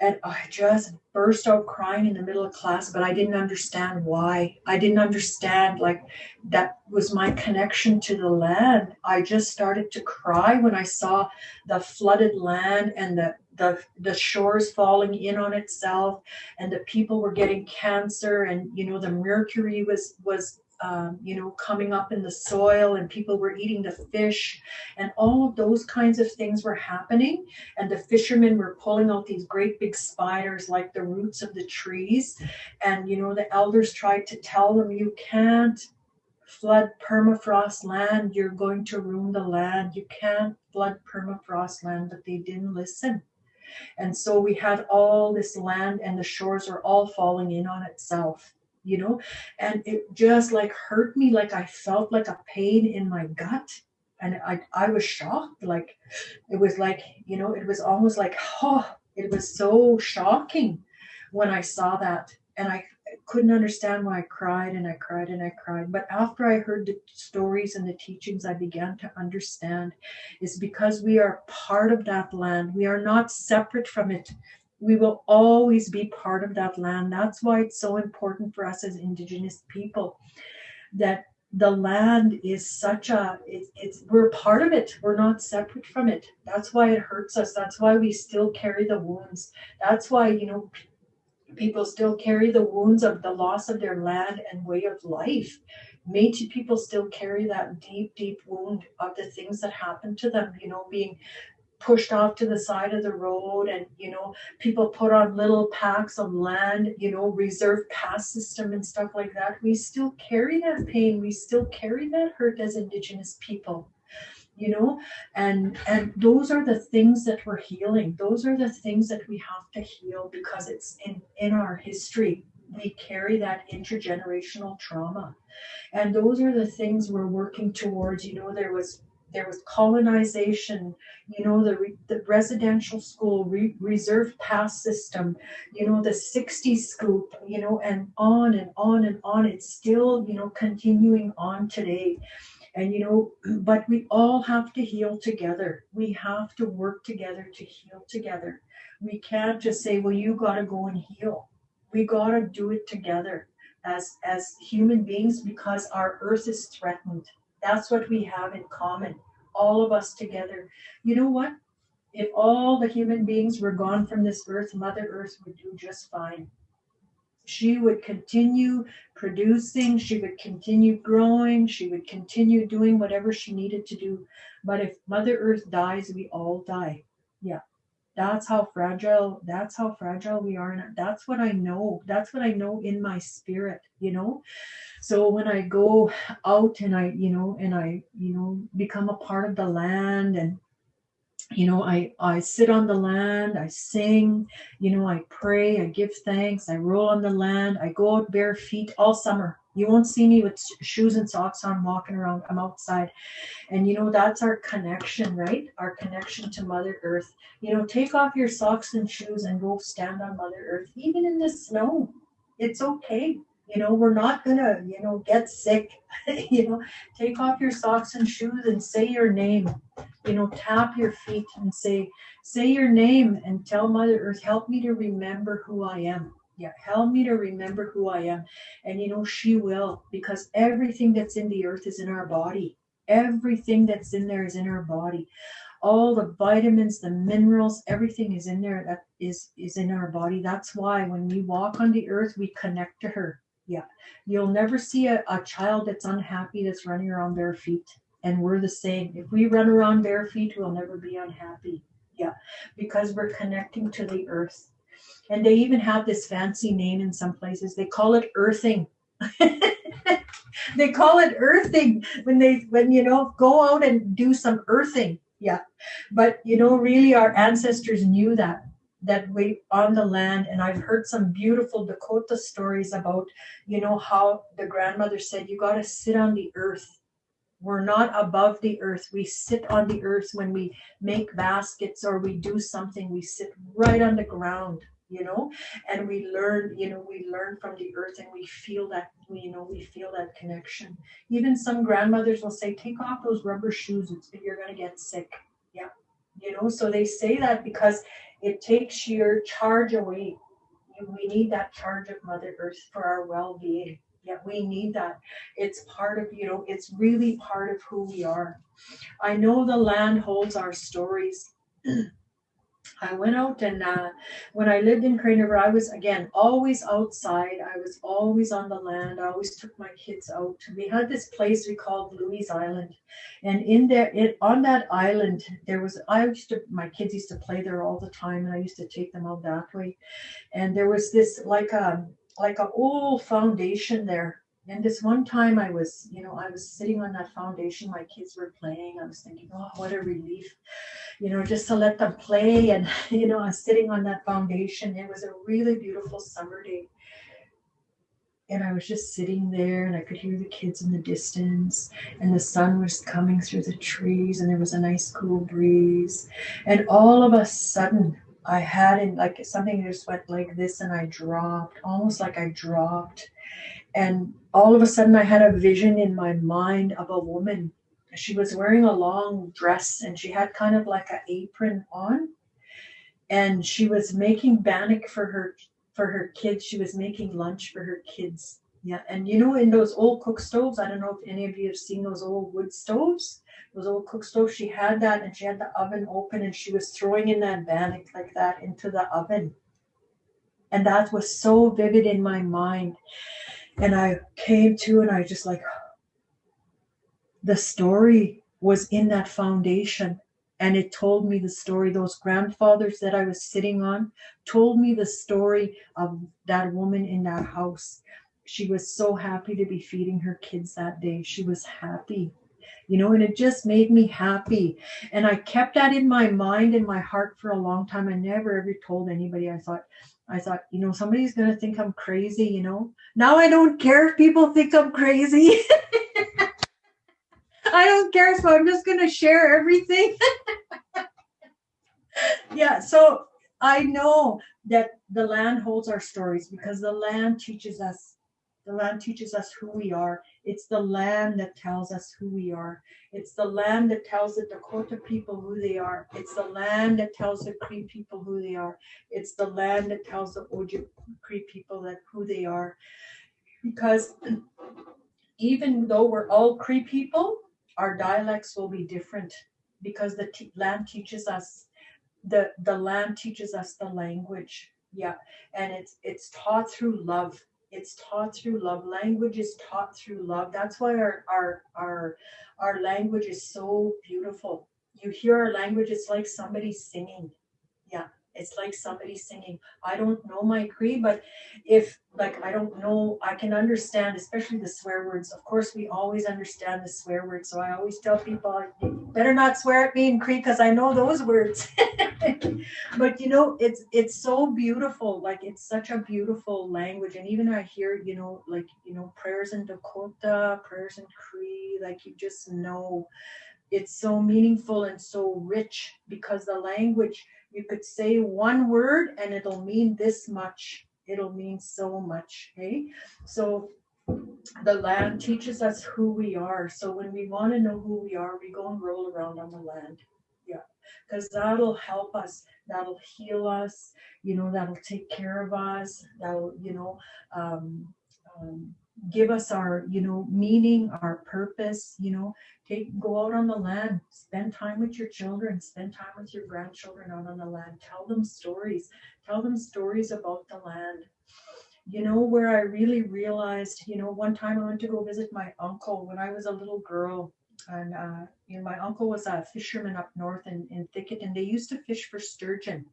And I just burst out crying in the middle of class, but I didn't understand why. I didn't understand, like, that was my connection to the land. I just started to cry when I saw the flooded land and the the, the shores falling in on itself and the people were getting cancer and you know the mercury was was um, you know, coming up in the soil and people were eating the fish and all of those kinds of things were happening. And the fishermen were pulling out these great big spiders like the roots of the trees. And, you know, the elders tried to tell them, you can't flood permafrost land, you're going to ruin the land. You can't flood permafrost land, but they didn't listen. And so we had all this land and the shores are all falling in on itself, you know, and it just like hurt me. Like I felt like a pain in my gut. And I, I was shocked. Like it was like, you know, it was almost like, oh, it was so shocking when I saw that. And I couldn't understand why I cried and I cried and I cried. But after I heard the stories and the teachings, I began to understand is because we are part of that land. We are not separate from it. We will always be part of that land. That's why it's so important for us as Indigenous people that the land is such a it's, it's we're part of it we're not separate from it that's why it hurts us that's why we still carry the wounds that's why you know people still carry the wounds of the loss of their land and way of life. Métis people still carry that deep, deep wound of the things that happened to them, you know, being pushed off to the side of the road and you know people put on little packs of land you know reserve pass system and stuff like that. We still carry that pain. We still carry that hurt as indigenous people you know? And and those are the things that we're healing. Those are the things that we have to heal because it's in in our history. We carry that intergenerational trauma. And those are the things we're working towards. You know there was there was colonization you know the, the residential school re, reserve pass system you know the 60 scoop you know and on and on and on it's still you know continuing on today and you know, [clears throat] but we all have to heal together. We have to work together to heal together. We can't just say, well, you got to go and heal. We got to do it together as as human beings because our earth is threatened. That's what we have in common. All of us together. You know what? If all the human beings were gone from this earth, Mother Earth would do just fine she would continue producing, she would continue growing, she would continue doing whatever she needed to do. But if Mother Earth dies, we all die. Yeah. That's how fragile, that's how fragile we are. And that's what I know. That's what I know in my spirit, you know? So when I go out and I, you know, and I, you know, become a part of the land and you know i i sit on the land i sing you know i pray i give thanks i roll on the land i go out bare feet all summer you won't see me with shoes and socks on walking around i'm outside. And you know that's our connection right? Our connection to mother earth. You know take off your socks and shoes and go stand on mother earth even in the snow. It's okay. You know we're not gonna you know get sick. [laughs] You know take off your socks and shoes and say your name. You know tap your feet and say say your name and tell mother earth help me to remember who i am yeah help me to remember who i am and you know she will because everything that's in the earth is in our body everything that's in there is in our body all the vitamins the minerals everything is in there that is is in our body that's why when we walk on the earth we connect to her yeah. You'll never see a, a child that's unhappy that's running around bare feet. And we're the same. If we run around bare feet, we'll never be unhappy. Yeah. Because we're connecting to the earth. And they even have this fancy name in some places. They call it earthing. [laughs] they call it earthing when they when you know go out and do some earthing. Yeah. But you know really our ancestors knew that that we on the land. And i've heard some beautiful dakota stories about you know how the grandmother said you got to sit on the earth. We're not above the earth. We sit on the earth. When we make baskets or we do something we sit right on the ground you know and we learn you know we learn from the earth and we feel that you know we feel that connection even some grandmothers will say take off those rubber shoes you're going to get sick yeah you know so they say that because it takes your charge away. We need that charge of Mother Earth for our well being. Yeah, we need that. It's part of, you know, it's really part of who we are. I know the land holds our stories. [clears throat] I went out and uh, when I lived in Crane River, I was again always outside. I was always on the land. I always took my kids out. We had this place we called Louise Island, and in there, it on that island, there was I used to my kids used to play there all the time, and I used to take them out that way. And there was this like a like a old foundation there. And this one time I was, you know, I was sitting on that foundation. My kids were playing. I was thinking, oh, what a relief you know, just to let them play. And, [laughs] you know, sitting on that foundation. It was a really beautiful summer day. And I was just sitting there and I could hear the kids in the distance and the sun was coming through the trees and there was a nice cool breeze. And all of a sudden, I had in like something just went like this and I dropped, almost like I dropped. And all of a sudden, I had a vision in my mind of a woman she was wearing a long dress and she had kind of like an apron on. And she was making bannock for her for her kids. She was making lunch for her kids. Yeah and you know in those old cook stoves i don't know if any of you have seen those old wood stoves those old cook stoves she had that and she had the oven open and she was throwing in that bannock like that into the oven. And that was so vivid in my mind. And i came to and i just like the story was in that foundation. And it told me the story those grandfathers that i was sitting on told me the story of that woman in that house. She was so happy to be feeding her kids that day. She was happy you know and it just made me happy. And i kept that in my mind and my heart for a long time. I never ever told anybody. I thought I thought, you know, somebody's going to think I'm crazy, you know. Now I don't care if people think I'm crazy. [laughs] I don't care. So I'm just going to share everything. [laughs] yeah. So I know that the land holds our stories because the land teaches us. The land teaches us who we are. It's the land that tells us who we are. It's the land that tells the Dakota people who they are. It's the land that tells the Cree people who they are. It's the land that tells the Ojibwe Cree people that who they are. Because [clears throat] even though we're all Cree people, our dialects will be different because the land teaches us the the land teaches us the language. Yeah. And it's it's taught through love. It's taught through love. Language is taught through love. That's why our our our our language is so beautiful. You hear our language it's like somebody singing it's like somebody singing. I don't know my Cree, but if like I don't know, I can understand, especially the swear words. Of course, we always understand the swear words. So I always tell people, better not swear at me in Cree because I know those words. [laughs] but you know, it's it's so beautiful. Like it's such a beautiful language. And even I hear, you know, like you know, prayers in Dakota, prayers in Cree, like you just know it's so meaningful and so rich because the language you could say one word and it'll mean this much. It'll mean so much okay so the land teaches us who we are. So when we want to know who we are we go and roll around on the land. Yeah because that'll help us. That'll heal us you know that'll take care of us. That'll you know um, um, give us our you know meaning our purpose you know. Take go out on the land spend time with your children spend time with your grandchildren out on the land. Tell them stories tell them stories about the land. You know where i really realized you know one time i went to go visit my uncle when i was a little girl and uh, you know my uncle was a fisherman up north in, in thicket and they used to fish for sturgeon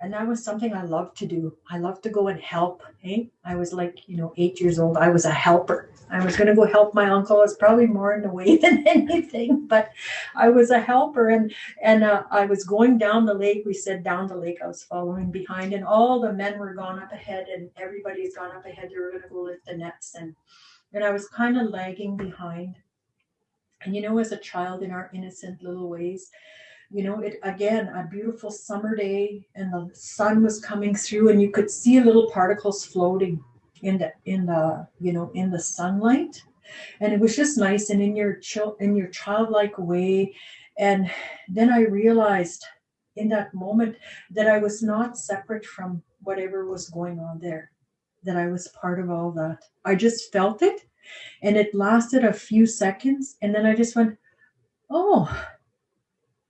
and that was something I loved to do. I loved to go and help. Hey, I was like, you know, eight years old. I was a helper. I was going to go help my uncle. It's probably more in the way [laughs] than anything, but I was a helper. And and uh, I was going down the lake. We said down the lake. I was following behind, and all the men were gone up ahead, and everybody's gone up ahead. They were going to go lift the nets, and and I was kind of lagging behind. And you know, as a child in our innocent little ways, you know it again a beautiful summer day and the sun was coming through and you could see little particles floating in the in the you know in the sunlight. And it was just nice and in your chill in your childlike way. And then i realized in that moment that i was not separate from whatever was going on there that i was part of all that. I just felt it and it lasted a few seconds and then i just went oh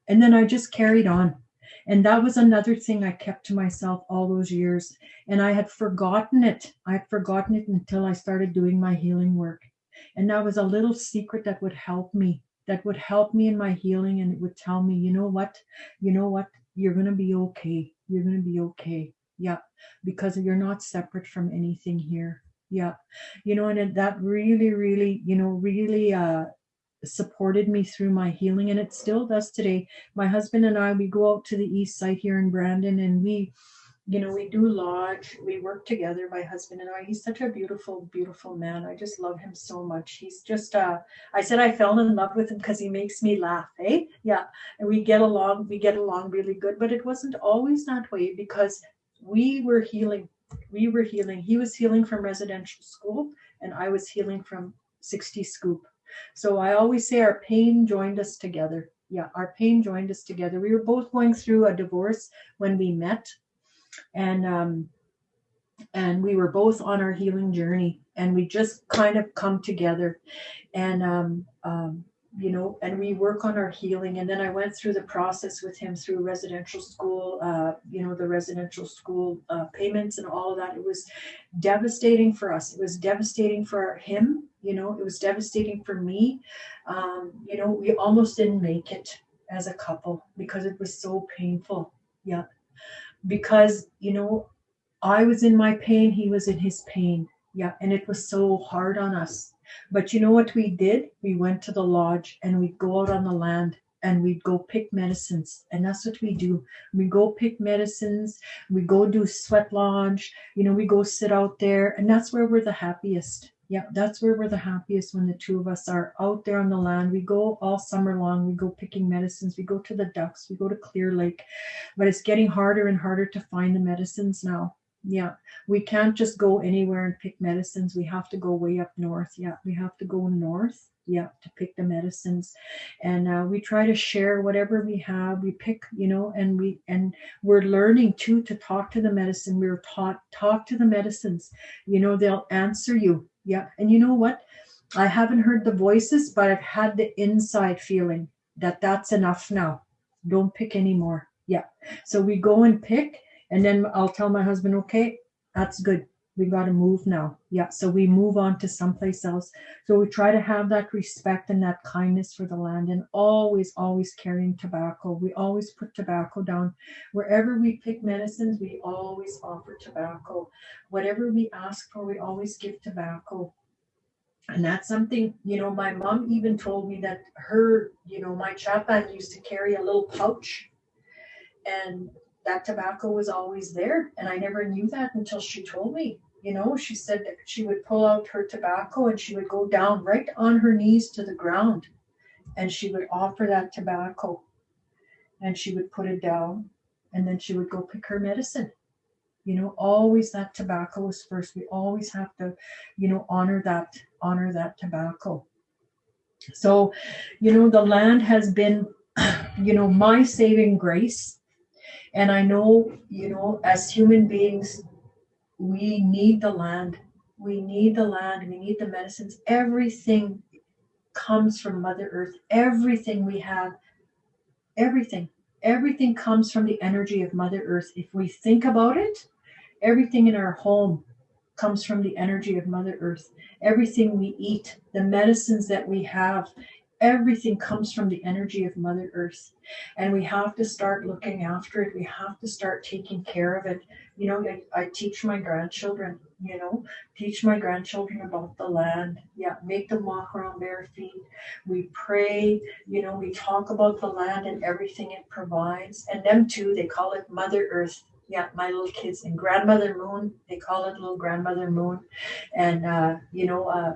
and then I just carried on. And that was another thing I kept to myself all those years. And I had forgotten it. I had forgotten it until I started doing my healing work. And that was a little secret that would help me, that would help me in my healing. And it would tell me, you know what? You know what? You're going to be okay. You're going to be okay. Yeah. Because you're not separate from anything here. Yeah. You know, and that really, really, you know, really, uh, supported me through my healing and it still does today. My husband and i we go out to the east side here in brandon and we you know we do lodge we work together my husband and i. He's such a beautiful beautiful man. I just love him so much. He's just uh i said i fell in love with him because he makes me laugh eh? Yeah. And we get along we get along really good but it wasn't always that way because we were healing we were healing. He was healing from residential school and i was healing from 60 scoop so I always say our pain joined us together. Yeah, our pain joined us together. We were both going through a divorce when we met, and um, and we were both on our healing journey, and we just kind of come together, and um, um, you know, and we work on our healing. And then I went through the process with him through residential school, uh, you know, the residential school uh, payments and all of that. It was devastating for us. It was devastating for him. You know, it was devastating for me. Um, you know, we almost didn't make it as a couple because it was so painful. Yeah. Because, you know, I was in my pain, he was in his pain. Yeah. And it was so hard on us but you know what we did? We went to the lodge and we'd go out on the land and we'd go pick medicines. And that's what we do. We go pick medicines, we go do sweat lodge, you know, we go sit out there, and that's where we're the happiest. Yeah, that's where we're the happiest when the two of us are out there on the land. We go all summer long. We go picking medicines. We go to the ducks. We go to Clear Lake. But it's getting harder and harder to find the medicines now. Yeah, we can't just go anywhere and pick medicines. We have to go way up north. Yeah, we have to go north. Yeah, to pick the medicines, and uh, we try to share whatever we have. We pick, you know, and we and we're learning too to talk to the medicine. We're taught talk to the medicines. You know, they'll answer you. Yeah, and you know what? I haven't heard the voices, but I've had the inside feeling that that's enough now. Don't pick anymore. Yeah. So we go and pick and then I'll tell my husband, okay, that's good. We got to move now. Yeah. So we move on to someplace else. So we try to have that respect and that kindness for the land and always, always carrying tobacco. We always put tobacco down. Wherever we pick medicines, we always offer tobacco. Whatever we ask for, we always give tobacco. And that's something, you know, my mom even told me that her, you know, my chaplain used to carry a little pouch and that tobacco was always there. And I never knew that until she told me. You know, she said that she would pull out her tobacco and she would go down right on her knees to the ground and she would offer that tobacco and she would put it down and then she would go pick her medicine. You know, always that tobacco is first. We always have to, you know, honor that, honor that tobacco. So, you know, the land has been, [clears throat] you know, my saving grace and I know, you know, as human beings, we need the land. We need the land. We need the medicines. Everything comes from Mother Earth. Everything we have, everything, everything comes from the energy of Mother Earth. If we think about it, everything in our home comes from the energy of Mother Earth. Everything we eat, the medicines that we have, everything comes from the energy of Mother Earth. And we have to start looking after it. We have to start taking care of it. You know, I, I teach my grandchildren, you know, teach my grandchildren about the land. Yeah, make them walk around bare feet. We pray, you know, we talk about the land and everything it provides. And them too, they call it Mother Earth yeah, my little kids and grandmother moon. They call it little grandmother moon. And uh, you know, uh,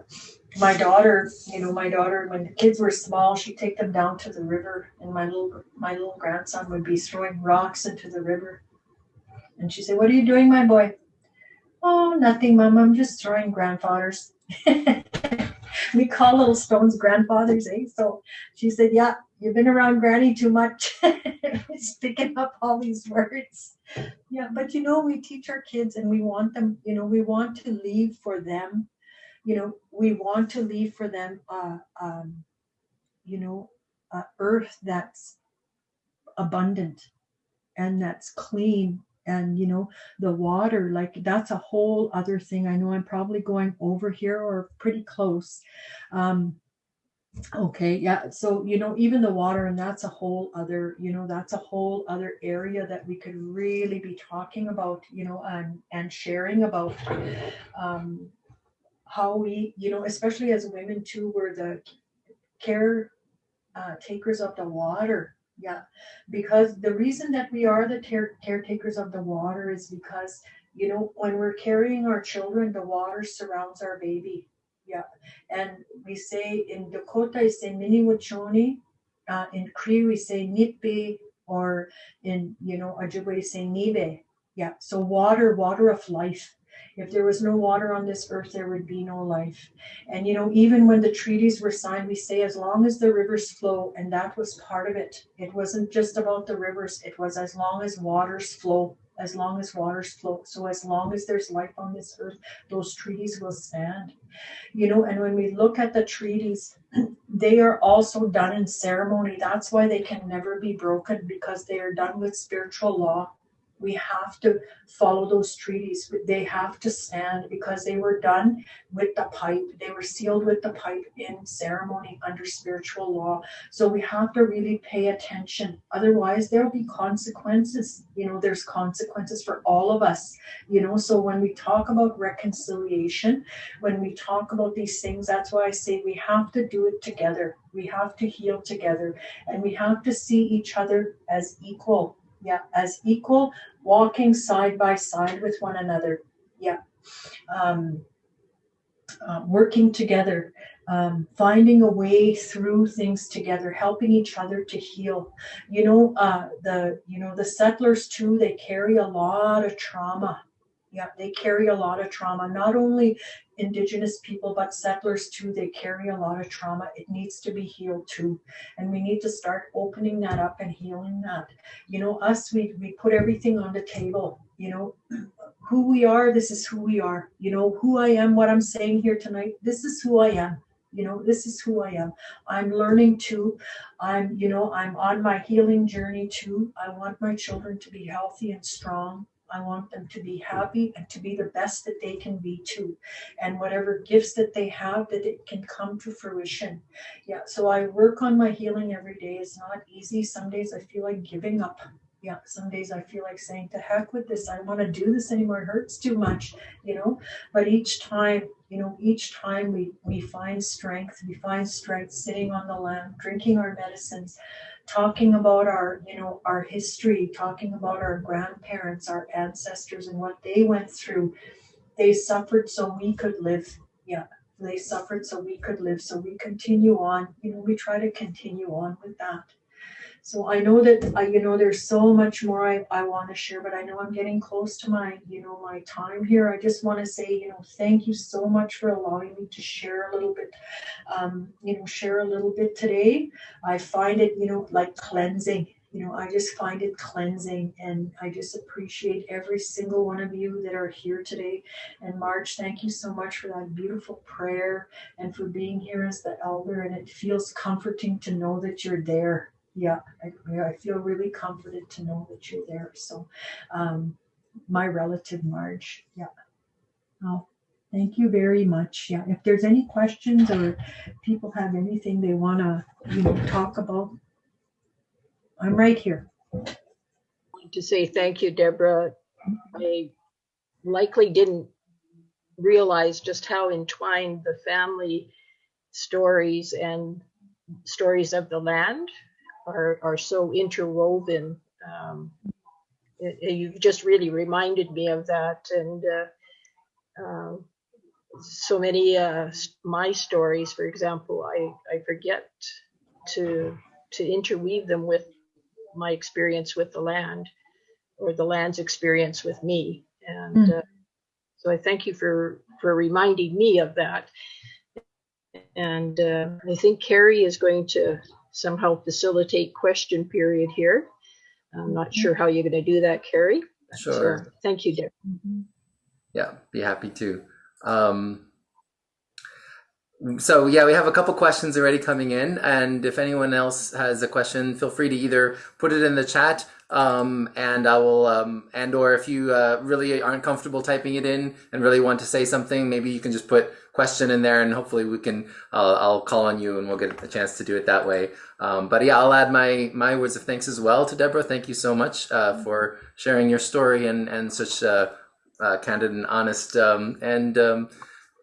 my daughter, you know, my daughter, when the kids were small, she'd take them down to the river, and my little my little grandson would be throwing rocks into the river. And she said, "What are you doing, my boy?" "Oh, nothing, Mom. I'm just throwing grandfathers." [laughs] [laughs] we call little stones grandfathers, eh? So she said, "Yeah, you've been around Granny too much. [laughs] It's picking up all these words." Yeah, but you know, we teach our kids, and we want them. You know, we want to leave for them you know, we want to leave for them, uh, um, you know, a earth that's abundant and that's clean and you know the water like that's a whole other thing. I know i'm probably going over here or pretty close. Um okay yeah so you know even the water and that's a whole other you know that's a whole other area that we could really be talking about you know and and sharing about um how we you know especially as women too we're the care uh, takers of the water yeah, because the reason that we are the care- caretakers of the water is because, you know, when we're carrying our children, the water surrounds our baby. Yeah. And we say in Dakota, we say Mni Wiconi. Uh, in Cree, we say Nitbe, or in, you know, Ojibwe, we say Nibi. Yeah. So water, water of life. If there was no water on this earth, there would be no life. And, you know, even when the treaties were signed, we say as long as the rivers flow, and that was part of it. It wasn't just about the rivers, it was as long as waters flow, as long as waters flow. So as long as there's life on this earth, those treaties will stand. You know, and when we look at the treaties, [clears throat] they are also done in ceremony. That's why they can never be broken because they are done with spiritual law we have to follow those treaties. They have to stand because they were done with the pipe. They were sealed with the pipe in ceremony under spiritual law. So we have to really pay attention. Otherwise, there'll be consequences. You know, there's consequences for all of us. You know, so when we talk about reconciliation, when we talk about these things, that's why I say we have to do it together. We have to heal together and we have to see each other as equal yeah as equal walking side by side with one another. Yeah. Um, uh, working together. Um, finding a way through things together helping each other to heal. You know uh, the you know the settlers too they carry a lot of trauma yeah they carry a lot of trauma not only indigenous people but settlers too they carry a lot of trauma. It needs to be healed too. And we need to start opening that up and healing that. You know us we we put everything on the table you know. [clears throat] Who we are this is who we are. You know who i am what i'm saying here tonight this is who i am. You know this is who i am. I'm learning to i'm you know i'm on my healing journey too. I want my children to be healthy and strong I want them to be happy and to be the best that they can be too. And whatever gifts that they have, that it can come to fruition. Yeah, so I work on my healing every day. It's not easy. Some days I feel like giving up. Yeah, some days I feel like saying, to heck with this. I don't want to do this anymore. It hurts too much, you know. But each time, you know, each time we, we find strength, we find strength sitting on the land, drinking our medicines, talking about our you know our history talking about our grandparents our ancestors and what they went through. They suffered so we could live yeah they suffered so we could live. So we continue on you know we try to continue on with that so I know that I, you know, there's so much more I, I want to share, but I know I'm getting close to my, you know, my time here. I just want to say, you know, thank you so much for allowing me to share a little bit, um, you know, share a little bit today. I find it, you know, like cleansing. You know, I just find it cleansing, and I just appreciate every single one of you that are here today. And Marge, thank you so much for that beautiful prayer and for being here as the elder. And it feels comforting to know that you're there yeah, I, I feel really comforted to know that you're there. So, um, my relative Marge, yeah. Oh, thank you very much. Yeah, if there's any questions or people have anything they want to, you know, talk about, I'm right here.
I want To say thank you, Deborah. I likely didn't realize just how entwined the family stories and stories of the land are, are so interwoven. Um, it, it, you've just really reminded me of that. And uh, uh, so many uh, my stories, for example, I, I forget to to interweave them with my experience with the land or the land's experience with me. And mm. so I thank you for for reminding me of that. And uh, I think Carrie is going to somehow facilitate question period here. I'm not sure how you're going to do that, Carrie.
Sure.
So, thank you, Derek.
Yeah, be happy to. Um, so yeah, we have a couple questions already coming in, and if anyone else has a question, feel free to either put it in the chat um, and I will, um, and or if you uh, really aren't comfortable typing it in and really want to say something, maybe you can just put question in there, and hopefully we can. Uh, I'll call on you, and we'll get a chance to do it that way. Um, but yeah, I'll add my my words of thanks as well to Deborah. Thank you so much uh, for sharing your story and and such uh, uh, candid and honest um, and um,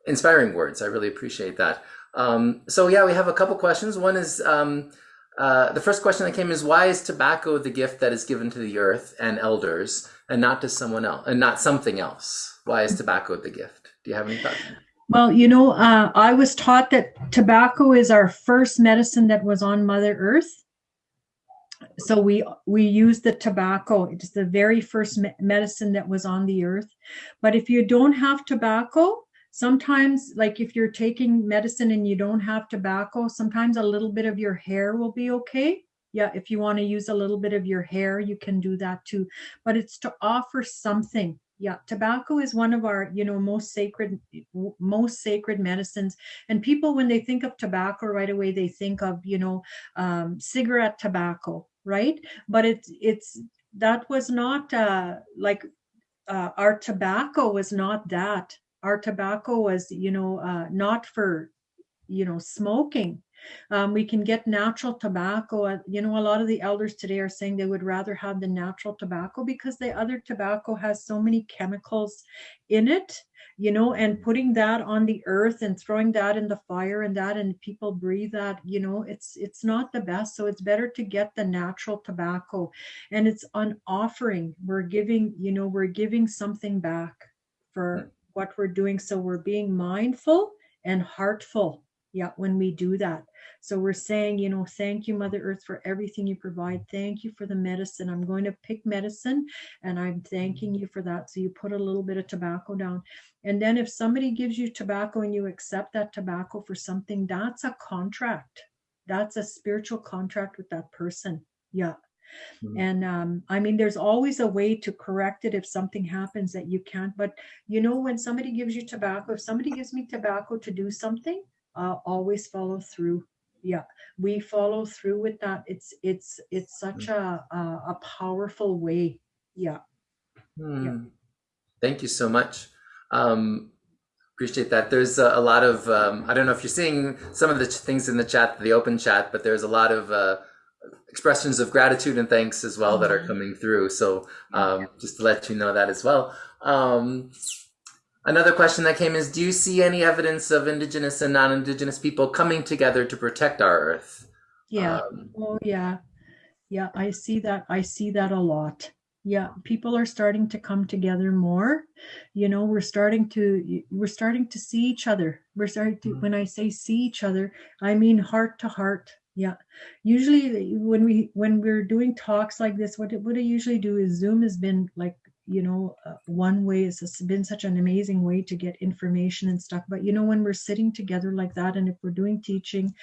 inspiring words. I really appreciate that. Um, so yeah, we have a couple questions. One is um, uh, the first question that came is why is tobacco the gift that is given to the earth and elders and not to someone else and not something else? Why is tobacco the gift? Do you have any thoughts?
Well, you know, uh, I was taught that tobacco is our first medicine that was on Mother Earth. So we we use the tobacco. It's the very first me- medicine that was on the earth. But if you don't have tobacco, sometimes like if you're taking medicine and you don't have tobacco, sometimes a little bit of your hair will be okay. Yeah, if you want to use a little bit of your hair, you can do that too. But it's to offer something yeah tobacco is one of our you know most sacred most sacred medicines and people when they think of tobacco right away they think of you know um, cigarette tobacco right but it's it's that was not uh like uh, our tobacco was not that our tobacco was you know uh, not for you know smoking um, we can get natural tobacco. Uh, you know, a lot of the elders today are saying they would rather have the natural tobacco because the other tobacco has so many chemicals in it, you know, and putting that on the earth and throwing that in the fire and that and people breathe that, you know, it's it's not the best. So it's better to get the natural tobacco. And it's an offering. We're giving, you know, we're giving something back for what we're doing. So we're being mindful and heartful yeah when we do that. So we're saying you know thank you mother earth for everything you provide. Thank you for the medicine. I'm going to pick medicine and i'm thanking you for that. So you put a little bit of tobacco down. And then if somebody gives you tobacco and you accept that tobacco for something that's a contract. That's a spiritual contract with that person yeah Mm-hmm. And um, I mean, there's always a way to correct it if something happens that you can't. But you know, when somebody gives you tobacco, if somebody gives me tobacco to do something, uh, always follow through yeah we follow through with that it's it's it's such a a, a powerful way yeah.
Hmm. yeah thank you so much um appreciate that there's a, a lot of um, i don't know if you're seeing some of the things in the chat the open chat but there's a lot of uh, expressions of gratitude and thanks as well that are mm-hmm. coming through so um, just to let you know that as well um, Another question that came is Do you see any evidence of Indigenous and non Indigenous people coming together to protect our Earth?
Yeah. Um, oh, yeah. Yeah, I see that. I see that a lot. Yeah, people are starting to come together more. You know, we're starting to we're starting to see each other. We're starting to mm-hmm. when I say see each other, I mean heart to heart. Yeah. Usually when we when we're doing talks like this, what I usually do is Zoom has been like you know uh, one way it's been such an amazing way to get information and stuff but you know when we're sitting together like that and if we're doing teaching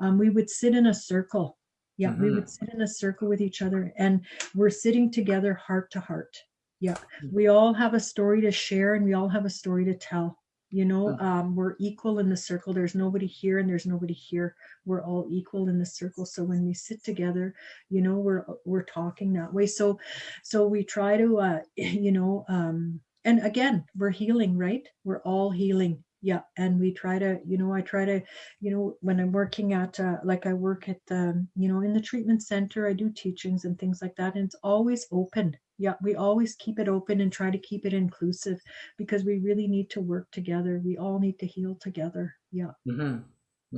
um, we would sit in a circle yeah mm-hmm. we would sit in a circle with each other and we're sitting together heart to heart yeah mm-hmm. we all have a story to share and we all have a story to tell you know um, we're equal in the circle. There's nobody here and there's nobody here. We're all equal in the circle. So when we sit together you know we're we're talking that way. So so we try to uh [laughs] you know um and again we're healing right? We're all healing. Yeah. And we try to you know i try to you know when i'm working at uh, like i work at um, you know in the treatment center i do teachings and things like that. And it's always open yeah we always keep it open and try to keep it inclusive because we really need to work together we all need to heal together yeah
mm-hmm.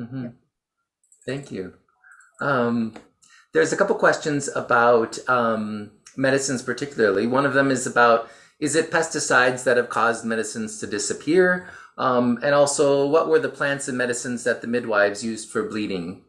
Mm-hmm. yeah. thank you um, there's a couple questions about um, medicines particularly one of them is about is it pesticides that have caused medicines to disappear um, and also, what were the plants and medicines that the midwives used for bleeding?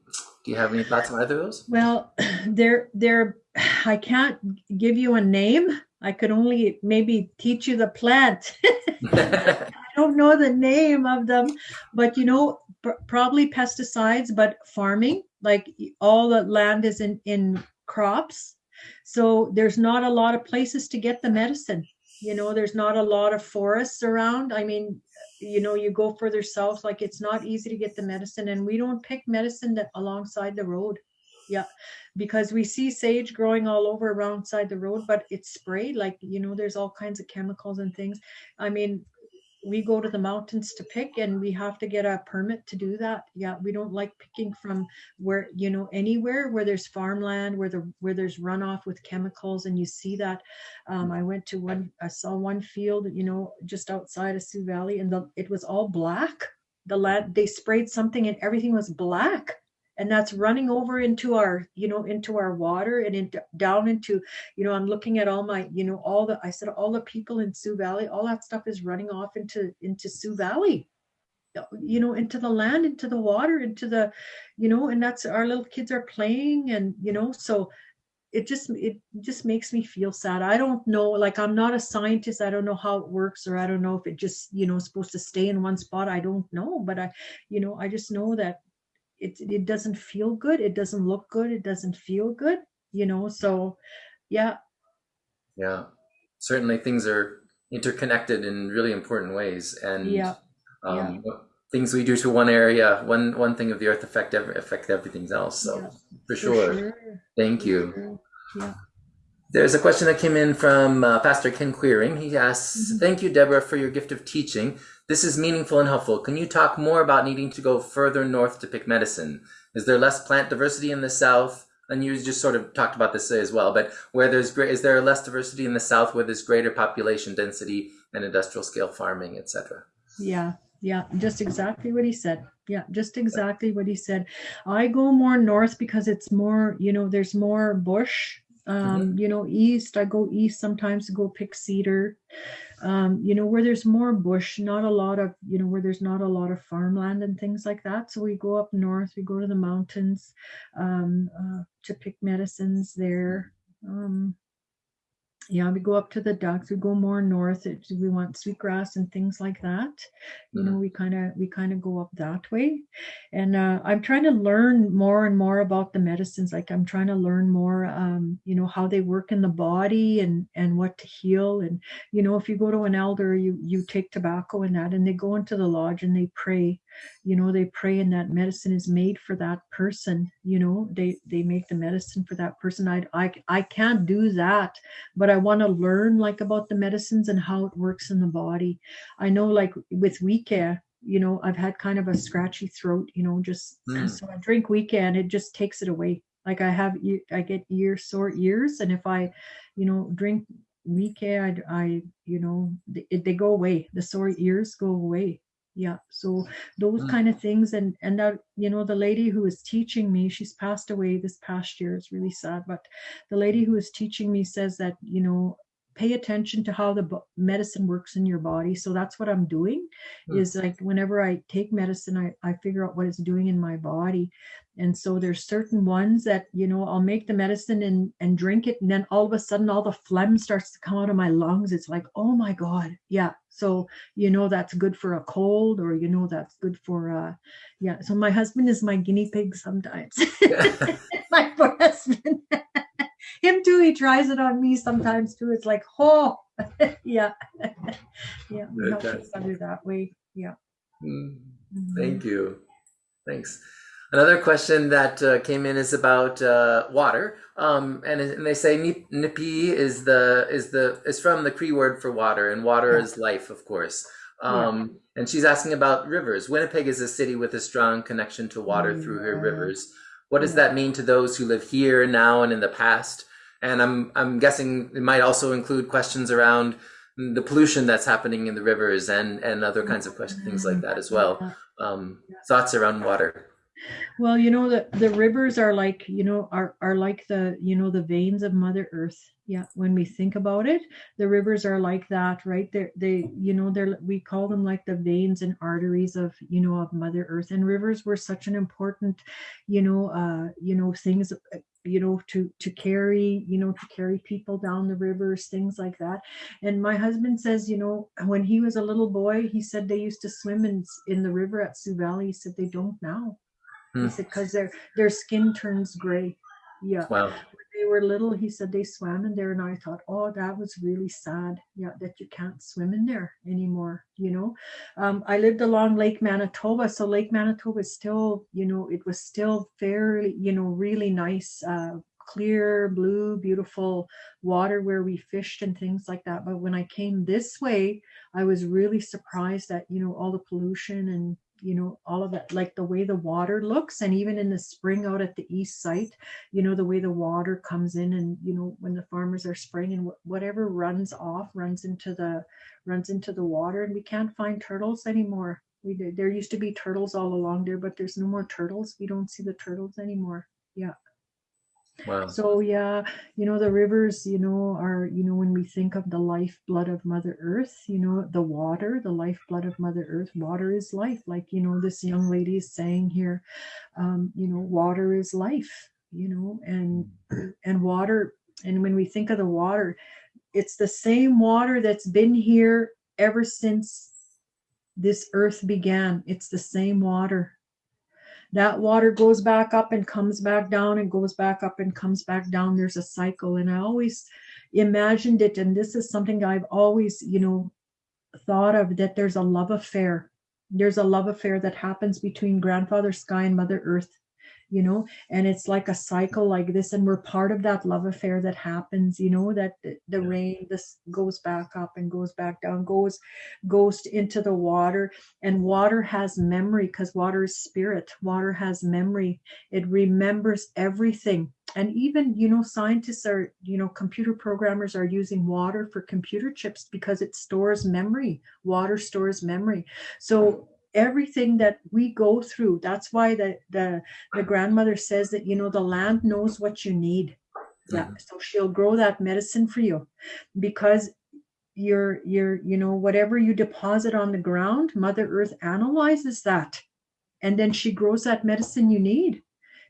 Do you have any thoughts on either of those?
Well, [clears throat] there, there. I can't give you a name. I could only maybe teach you the plant. [laughs] [laughs] I don't know the name of them, but you know, pr- probably pesticides. But farming, like all the land is in in crops, so there's not a lot of places to get the medicine. You know, there's not a lot of forests around. I mean, you know you go further south like it's not easy to get the medicine and we don't pick medicine that alongside the road Yeah, because we see sage growing all over around side the road, but it's sprayed like you know, there's all kinds of chemicals and things. I mean, we go to the mountains to pick and we have to get a permit to do that. Yeah we don't like picking from where you know anywhere where there's farmland where the where there's runoff with chemicals and you see that. Um, i went to one i saw one field you know just outside of sioux valley and the, it was all black. The land they sprayed something and everything was black and that's running over into our you know into our water and into down into you know i'm looking at all my you know all the i said all the people in sioux valley all that stuff is running off into into sioux valley. Uh, you know into the land into the water into the you know and that's our little kids are playing and you know so it just it just makes me feel sad. I don't know like i'm not a scientist. I don't know how it works or i don't know if it just you know supposed to stay in one spot. I don't know but i you know i just know that it it doesn't feel good it doesn't look good it doesn't feel good you know so yeah.
Yeah. Certainly things are interconnected in really important ways and
yeah,
um, things we do to one area one one thing of the earth affect every, affect everything else so
yeah,
for, sure.
sure.
thank
For
you.
sure. yeah
There's a question that came in from uh, Pastor Ken Queering. He asks,
Mhm.
Thank you, Deborah, for your gift of teaching. This is meaningful and helpful. Can you talk more about needing to go further north to pick medicine? Is there less plant diversity in the south? And you just sort of talked about this as well, but where there's great, is there less diversity in the south where there's greater population density and industrial scale farming, etc.?
Yeah, yeah, just exactly what he said. Yeah, just exactly what he said. I go more north because it's more, you know, there's more bush. Um, you know, east, I go east sometimes to go pick cedar. Um, you know, where there's more bush, not a lot of, you know, where there's not a lot of farmland and things like that. So we go up north, we go to the mountains um, uh, to pick medicines there. Yeah, we go up to the ducks. We go more north. It, we want sweetgrass and things like that. You know, we kind of we kind of go up that way. And uh, I'm trying to learn more and more about the medicines. Like I'm trying to learn more, um, you know, how they work in the body and and what to heal. And you know, if you go to an elder, you you take tobacco and that, and they go into the lodge and they pray. You know, they pray, and that medicine is made for that person. You know, they they make the medicine for that person. I I I can't do that but I want to learn like about the medicines and how it works in the body. I know like with Wika, you know, I've had kind of a scratchy throat, you know, just
Mm.
so I drink Wika and it just takes it away. Like I have, I get ear sore ears, and if I, you know, drink Wika, I, I, you know, they, they go away. The sore ears go away. Yeah. So those
Mm.
kind of things, and and that, you know, the lady who was teaching me, she's passed away this past year. It's really sad, but the lady who is teaching me says that you know pay attention to how the medicine works in your body. So that's what i'm doing
Hmm.
is like whenever i take medicine I, I figure out what it's doing in my body. And so there's certain ones that you know i'll make the medicine and and drink it and then all of a sudden all the phlegm starts to come out of my lungs. It's like oh my god. Yeah. So you know that's good for a cold or you know that's good for uh yeah. So my husband is my guinea pig sometimes. [laughs] [laughs] My poor husband. [laughs] Him too, he tries it on me sometimes too. It's like, oh, [laughs] yeah. [laughs] yeah, we each other that way. Yeah.
Mm.
Mhm.
Thank you. Thanks. Another question that uh, came in is about uh, water, um, and, and they say nip- nipi is the is the is from the Cree word for water, and water
Yeah.
is life, of course.
Yeah.
Um, And she's asking about rivers. Winnipeg is a city with a strong connection to water through her rivers. What does
Yeah.
that mean to those who live here now and in the past? And I'm I'm guessing it might also include questions around the pollution that's happening in the rivers and and other kinds of questions, things like that as well um, thoughts around water.
Well, you know the the rivers are like you know are are like the you know the veins of Mother Earth. Yeah, when we think about it, the rivers are like that, right? They they you know they're we call them like the veins and arteries of you know of Mother Earth. And rivers were such an important, you know, uh, you know things, you know, to to carry you know to carry people down the rivers, things like that. And my husband says, you know, when he was a little boy, he said they used to swim in in the river at Sioux Valley. He said they don't now.
Hmm.
He said because their their skin turns gray. Yeah,
Wow.
They were little, he said they swam in there, and I thought, oh, that was really sad. Yeah, that you can't swim in there anymore. You know, um, I lived along Lake Manitoba, so Lake Manitoba is still, you know, it was still fairly, you know, really nice, uh, clear, blue, beautiful water where we fished and things like that. But when I came this way, I was really surprised that you know all the pollution and you know all of that like the way the water looks and even in the spring out at the east site you know the way the water comes in and you know when the farmers are spraying and whatever runs off runs into the runs into the water and we can't find turtles anymore. We there used to be turtles all along there but there's no more turtles. We don't see the turtles anymore. Yeah
Wow.
so yeah, you know, the rivers, you know, are, you know, when we think of the lifeblood of Mother Earth, you know, the water, the lifeblood of Mother Earth, water is life. Like, you know, this young lady is saying here, um, you know, water is life, you know, and and water, and when we think of the water, it's the same water that's been here ever since this earth began. It's the same water that water goes back up and comes back down and goes back up and comes back down. There's a cycle. And i always imagined it and this is something i've always you know thought of that there's a love affair. There's a love affair that happens between grandfather sky and mother earth you know and it's like a cycle like this and we're part of that love affair that happens you know that the, the rain this goes back up and goes back down goes goes into the water and water has memory because water is spirit water has memory. It remembers everything. And even you know scientists are you know computer programmers are using water for computer chips because it stores memory. Water stores memory. So everything that we go through. That's why the the, the grandmother says that you know the land knows what you need. Yeah
Mhm.
so she'll grow that medicine for you. Because you're you're you know whatever you deposit on the ground mother earth analyzes that. And then she grows that medicine you need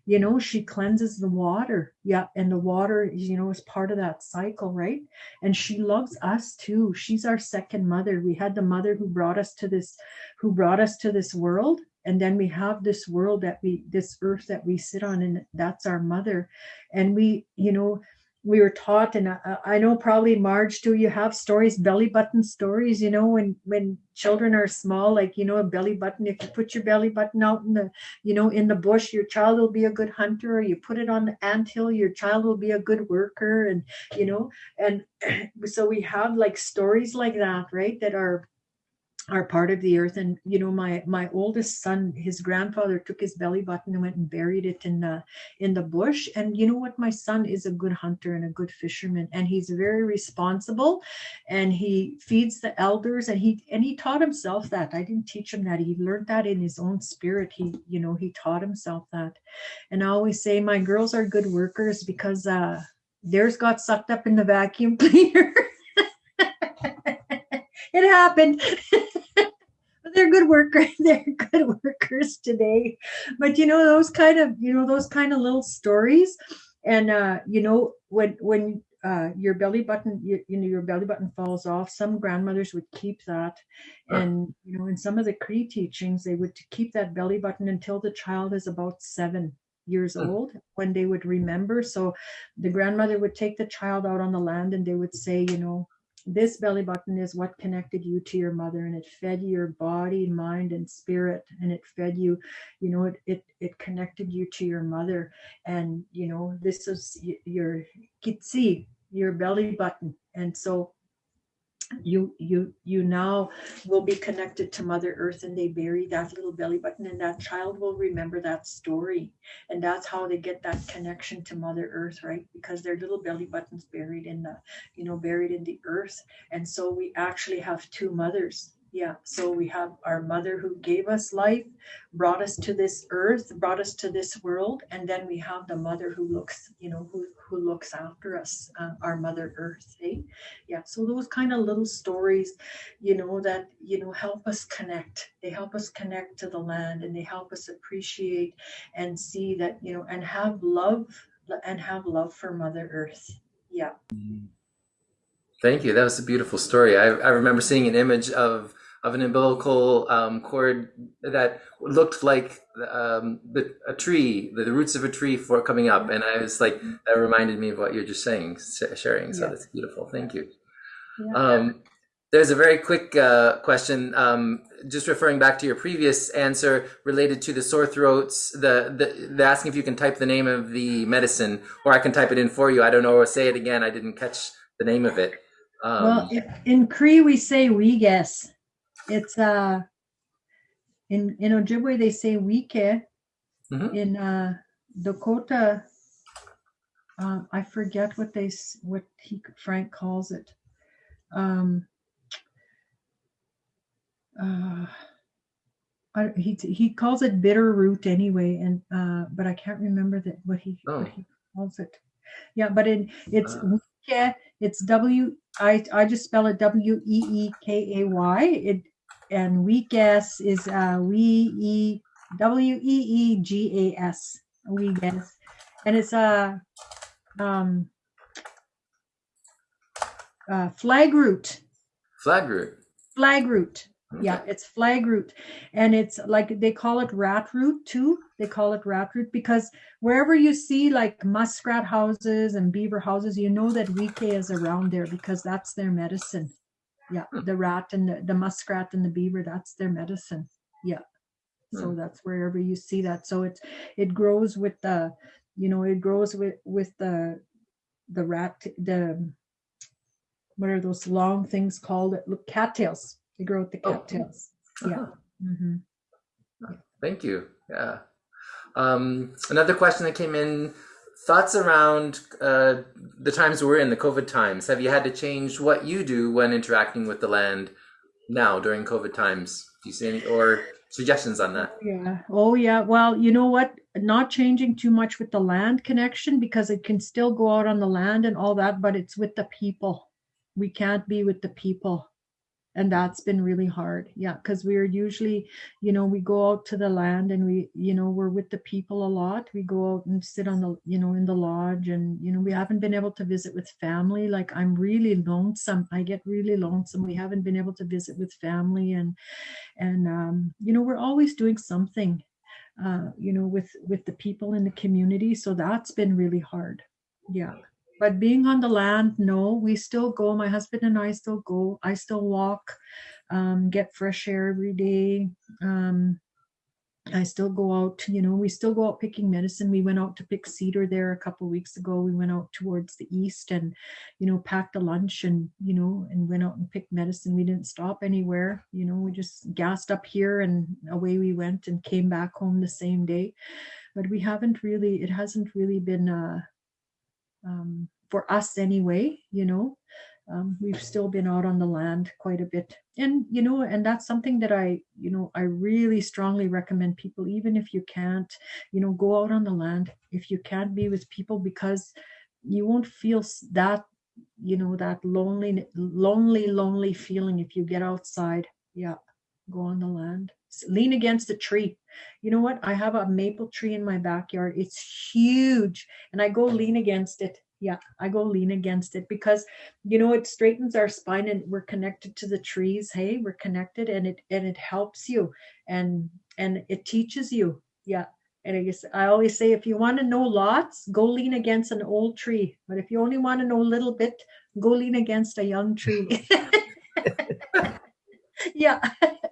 you know she cleanses the water. Yeah and the water you know is part of that cycle right? And she loves us too. She's our second mother. We had the mother who brought us to this who brought us to this world and then we have this world that we this earth that we sit on and that's our mother. And we you know we were taught and I, I know probably marge too you have stories belly button stories you know when when children are small like you know a belly button if you put your belly button out in the you know in the bush your child will be a good hunter or you put it on the ant hill your child will be a good worker and you know and [clears throat] so we have like stories like that right that are are part of the earth. And you know my my oldest son his grandfather took his belly button and went and buried it in the in the bush. And you know what? My son is a good hunter and a good fisherman and he's very responsible. And he feeds the elders and he and he taught himself that. I didn't teach him that. He learned that in his own spirit. He you know he taught himself that. And i always say my girls are good workers because uh theirs got sucked up in the vacuum [laughs] cleaner it happened. [laughs] They're good workers [laughs] they're good workers today. But you know those kind of you know those kind of little stories and uh you know when when uh your belly button you, you know your belly button falls off some grandmothers would keep that. And you know in some of the cree teachings they would keep that belly button until the child is about seven years
Hmm.
old when they would remember. So the grandmother would take the child out on the land and they would say you know this belly button is what connected you to your mother and it fed your body mind and spirit and it fed you you know it it, it connected you to your mother. And you know this is your kitsi your belly button. And so you you you now will be connected to mother earth and they bury that little belly button and that child will remember that story. And that's how they get that connection to mother earth right? Because their little belly buttons buried in the you know buried in the earth. And so we actually have two mothers yeah so we have our mother who gave us life brought us to this earth brought us to this world and then we have the mother who looks you know who who looks after us uh, our mother earth eh? yeah so those kind of little stories you know that you know help us connect they help us connect to the land and they help us appreciate and see that you know and have love and have love for mother earth yeah
Thank you. That was a beautiful story. I, I remember seeing an image of of an umbilical um, cord that looked like um, the, a tree, the, the, roots of a tree for coming up, and I was like, that reminded me of what you're just saying, sharing. So yeah. that's beautiful. Thank you. Yeah. Um, there's a very quick uh, question, um, just referring back to your previous answer related to the sore throats. The, the the asking if you can type the name of the medicine, or I can type it in for you. I don't know, or say it again. I didn't catch the name of it.
Um, well, in Cree we say we guess. It's uh in in Ojibwe they say wike. Mm-hmm. In uh, Dakota, uh, I forget what they what he Frank calls it. Um, uh, I, he he calls it bitter root anyway, and uh, but I can't remember that what he oh. what he calls it. Yeah, but it it's uh. it's W I I just spell it W E E K A Y. It and weegas is uh we e W E E G A S weegas, and it's a um uh, flag root.
Flag root.
Flag root. Okay. Yeah, it's flag root. And it's like they call it rat root too. They call it rat root because wherever you see like muskrat houses and beaver houses, you know that wike is around there because that's their medicine. Yeah, hmm. the rat and the, the muskrat and the beaver, that's their medicine. Yeah. So hmm. that's wherever you see that. So it's it grows with the, you know, it grows with with the the rat the what are those long things called? Look, cattails they grow with the oh. cattails. Oh. Yeah. Mm-hmm.
Thank you. Yeah. Um, another question that came in thoughts around uh, the times we're in, the COVID times. Have you had to change what you do when interacting with the land now during COVID times? Do you see any or suggestions on that?
Yeah. Oh, yeah. Well, you know what? Not changing too much with the land connection because it can still go out on the land and all that, but it's with the people. We can't be with the people and that's been really hard. Yeah because we're usually you know we go out to the land and we you know we're with the people a lot. We go out and sit on the you know in the lodge and you know we haven't been able to visit with family. Like i'm really lonesome. I get really lonesome. We haven't been able to visit with family and and um you know we're always doing something uh you know with with the people in the community. So that's been really hard. Yeah but being on the land, no, we still go. My husband and I still go. I still walk, um, get fresh air every day. Um, I still go out, you know, we still go out picking medicine. We went out to pick cedar there a couple weeks ago. We went out towards the east and, you know, packed a lunch and, you know, and went out and picked medicine. We didn't stop anywhere, you know, we just gassed up here and away we went and came back home the same day. But we haven't really, it hasn't really been, um, for us anyway, you know. Um, we've still been out on the land quite a bit. And you know and that's something that i you know i really strongly recommend people even if you can't you know go out on the land if you can't be with people because you won't feel that you know that lonely lonely lonely feeling if you get outside. Yeah go on the land lean against a tree you know what i have a maple tree in my backyard it's huge and i go lean against it yeah i go lean against it because you know it straightens our spine and we're connected to the trees hey we're connected and it and it helps you and and it teaches you yeah and I guess I always say if you want to know lots, go lean against an old tree. But if you only want to know a little bit, go lean against a young tree. [laughs] [laughs] yeah. [laughs]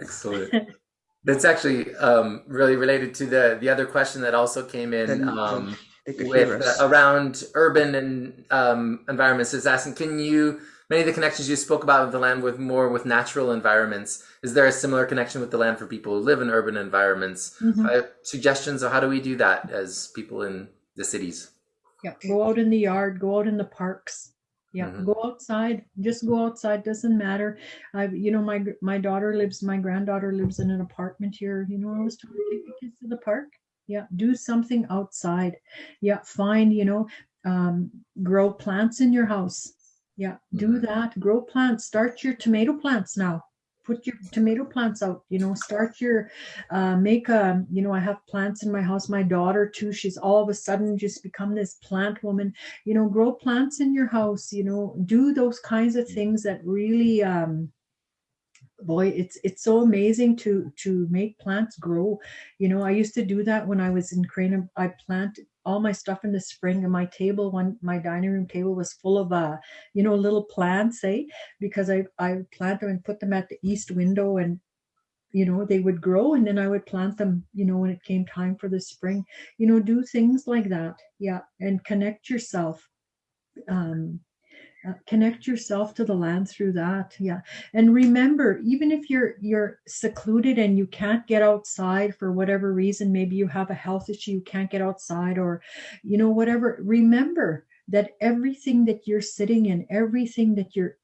Excellent. [laughs] That's actually um, really related to the the other question that also came in. Um, with uh, around urban and um, environments is asking, can you many of the connections you spoke about with the land with more with natural environments? Is there a similar connection with the land for people who live in urban environments? Mm-hmm. Uh, suggestions of how do we do that as people in the cities?
Yeah, go out in the yard, go out in the parks. Yeah, mm-hmm. go outside. Just go outside. Doesn't matter. I, you know, my my daughter lives. My granddaughter lives in an apartment here. You know, I was trying to take the kids to the park yeah do something outside yeah find you know um, grow plants in your house yeah do mm-hmm. that grow plants start your tomato plants now put your tomato plants out you know start your uh, make a you know i have plants in my house my daughter too she's all of a sudden just become this plant woman. You know grow plants in your house you know do those kinds of things that really um boy it's it's so amazing to to make plants grow. You know i used to do that when i was in crane i plant all my stuff in the spring and my table one my dining room table was full of uh you know little plants eh? Because i i plant them and put them at the east window and you know they would grow and then i would plant them you know when it came time for the spring. You know do things like that. Yeah and connect yourself um uh, connect yourself to the land through that yeah. And remember even if you're you're secluded and you can't get outside for whatever reason maybe you have a health issue you can't get outside or you know whatever remember that everything that you're sitting in everything that you're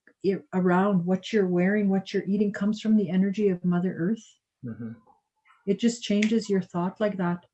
around what you're wearing what you're eating comes from the energy of mother earth. Mm-hmm. it just changes your thought like that.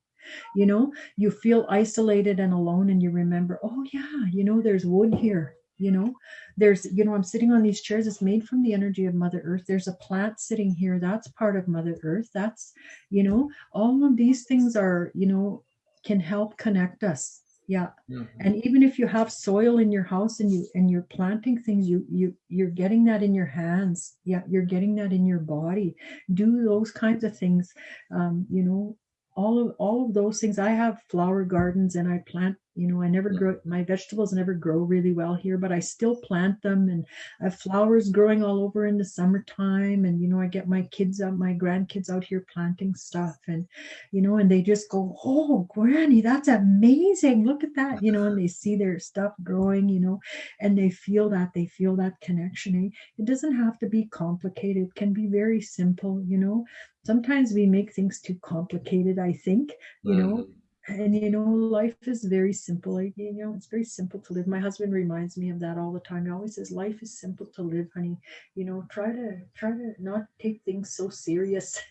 You know you feel isolated and alone and you remember oh yeah you know there's wood here you know? There's you know i'm sitting on these chairs it's made from the energy of mother earth. There's a plant sitting here that's part of mother earth. That's you know all of these things are you know can help connect us. Yeah. Mm-hmm. and even if you have soil in your house and you and you're planting things you you you're getting that in your hands. Yeah you're getting that in your body. Do those kinds of things um you know all of all of those things. I have flower gardens and i plant you know i never grow my vegetables never grow really well here but i still plant them and i have flowers growing all over in the summertime and you know i get my kids out my grandkids out here planting stuff and you know and they just go oh granny that's amazing. Look at that you know and they see their stuff growing you know and they feel that they feel that connection it doesn't have to be complicated. It can be very simple you know. Sometimes we make things too complicated i think you know. Mm and you know life is very simple like, you know it's very simple to live. My husband reminds me of that all the time. He always says life is simple to live honey. You know try to try to not take things so serious. [laughs]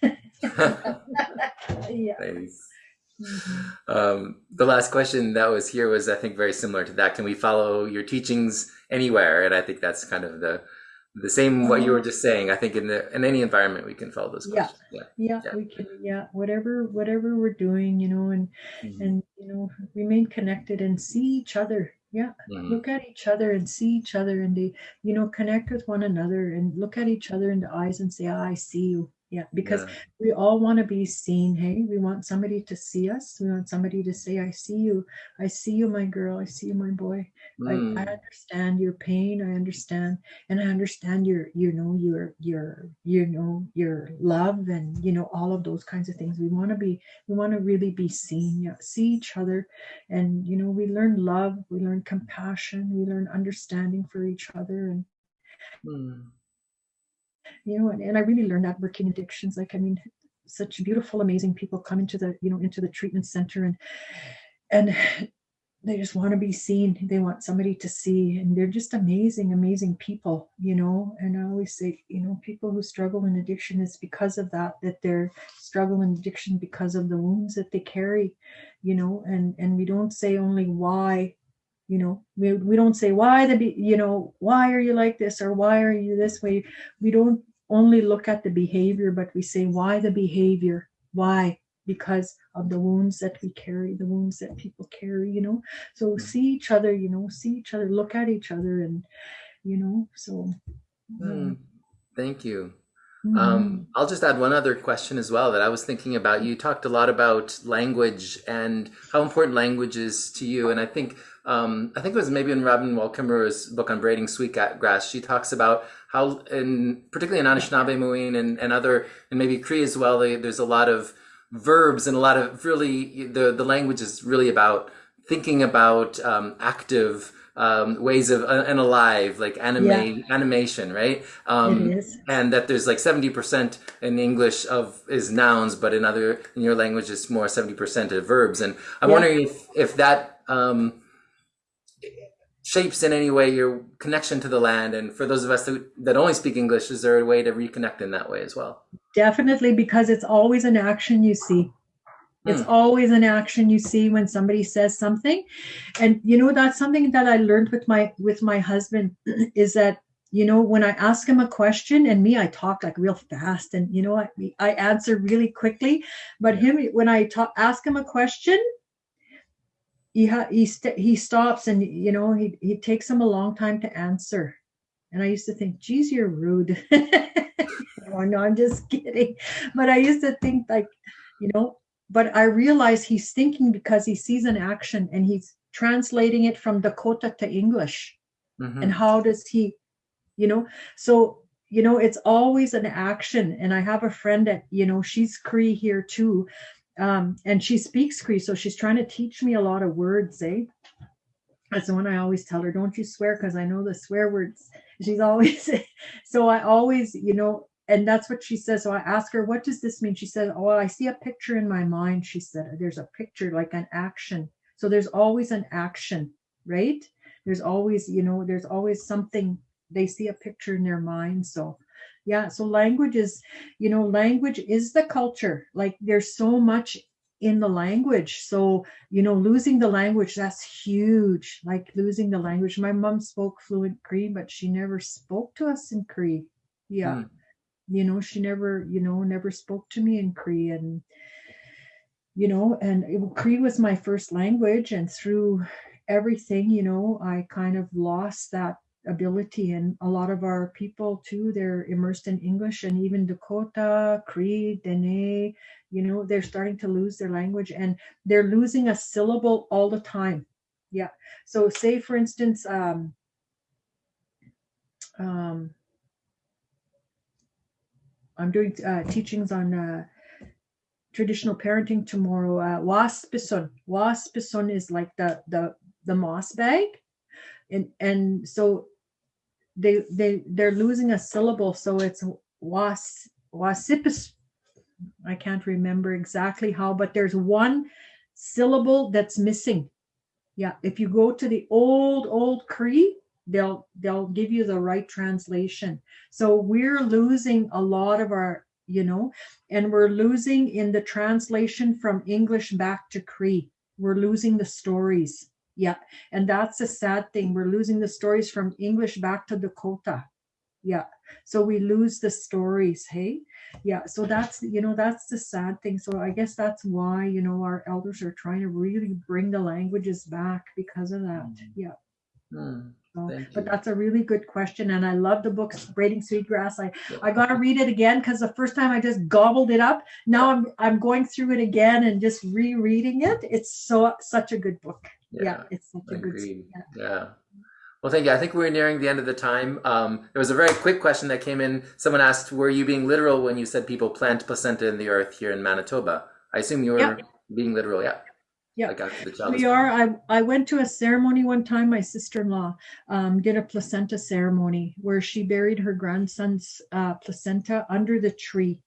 Yeah.
Nice. mm-hmm. um, the last question that was here was i think very similar to that. Can we follow your teachings anywhere? And i think that's kind of the the same what you were uh-huh. just saying i think in the in any environment we can follow those questions
yeah yeah, yeah. we can yeah whatever whatever we're doing you know and mm-hmm. and you know remain connected and see each other yeah mm-hmm. look at each other and see each other and they you know connect with one another and look at each other in the eyes and say oh, i see you yeah because yeah. we all want to be seen hey? We want somebody to see us. We want somebody to say i see you. I see you my girl. I see you my boy. Mm. I, I understand your pain. I understand and i understand your you know your your you know your love and you know all of those kinds of things. We want to be we want to really be seen yeah see each other. And you know we learn love we learn compassion we learn understanding for each other and mm you know, and, and I really learned that working addictions. Like, I mean, such beautiful, amazing people come into the, you know, into the treatment center and, and they just want to be seen. They want somebody to see, and they're just amazing, amazing people, you know. And I always say, you know, people who struggle in addiction is because of that, that they're struggling in addiction because of the wounds that they carry, you know. And and we don't say only why you know we, we don't say why the be you know why are you like this or why are you this way we don't only look at the behavior but we say why the behavior why because of the wounds that we carry the wounds that people carry you know so see each other you know see each other look at each other and you know so
mm, thank you mm-hmm. um, I'll just add one other question as well that I was thinking about. You talked a lot about language and how important language is to you. And I think um, I think it was maybe in Robin Wall Kimmerer's book on braiding sweetgrass, she talks about how, in particularly in Anishinaabe and, and other, and maybe Cree as well, they, there's a lot of verbs and a lot of really, the, the language is really about thinking about um, active um, ways of uh, and alive, like anime yeah. animation, right? Um. And that there's like seventy percent in English of is nouns, but in other in your language it's more seventy percent of verbs. And I'm yeah. wondering if if that um, shapes in any way your connection to the land and for those of us that, that only speak english is there a way to reconnect in that way as well?
Definitely because it's always an action you see. It's mm. always an action you see when somebody says something. And you know that's something that i learned with my with my husband [clears throat] is that you know when i ask him a question and me i talk like real fast and you know i, I answer really quickly. But him when i talk ask him a question he ha- he st- he stops and you know he he takes him a long time to answer And I used to think, geez, you're rude. [laughs] oh, no, I'm just kidding. But I used to think like, you know, but I realize he's thinking because he sees an action and he's translating it from Dakota to English.
Mhm.
And how does he, you know, so you know, it's always an action. And I have a friend that, you know, she's Cree here too. Um, and she speaks Cree, so she's trying to teach me a lot of words, eh? That's the one I always tell her, don't you swear, because I know the swear words. She's always [laughs] so I always, you know, and that's what she says. So I ask her, what does this mean? She said, Oh, I see a picture in my mind. She said, There's a picture like an action. So there's always an action, right? There's always, you know, there's always something they see a picture in their mind. So yeah, so language is, you know, language is the culture. Like there's so much in the language. So, you know, losing the language, that's huge. Like losing the language. My mom spoke fluent Cree, but she never spoke to us in Cree. Yeah.
Mm.
You know, she never, you know, never spoke to me in Cree. And, you know, and it- Cree was my first language. And through everything, you know, I kind of lost that ability. And a lot of our people too, they're immersed in English and even Dakota, Cree, Dene, you know, they're starting to lose their language and they're losing a syllable all the time. Yeah. So say for instance, um, um, I'm doing uh, teachings on uh, traditional parenting tomorrow. Uh, waspison. Waspison is like the the the moss bag, and and so they they they're losing a syllable. So it's was wasipis. I can't remember exactly how, but there's one syllable that's missing. Yeah, if you go to the old old Cree, they'll they'll give you the right translation. So we're losing a lot of our, you know, and we're losing in the translation from English back to Cree. We're losing the stories. Yeah, and that's a sad thing. We're losing the stories from English back to Dakota. Yeah, so we lose the stories. Hey, yeah. So that's you know that's the sad thing. So I guess that's why you know our elders are trying to really bring the languages back because of that. Yeah.
Mm.
So, but that's a really good question, and I love the book "Braiding Sweetgrass." I I got to read it again because the first time I just gobbled it up. Now I'm I'm going through it again and just rereading it. It's so such a good book. Yeah, it's such a good. Yeah.
Yeah. Well, thank you. I think we're nearing the end of the time. Um, there was a very quick question that came in. Someone asked, "Were you being literal when you said people plant placenta in the earth here in Manitoba?" I assume you were
Yeah.
being literal. Yeah.
Yeah.
Like.
We are. I I went to a ceremony one time. My sister-in-law um, did a placenta ceremony where she buried her grandson's uh, placenta under the tree,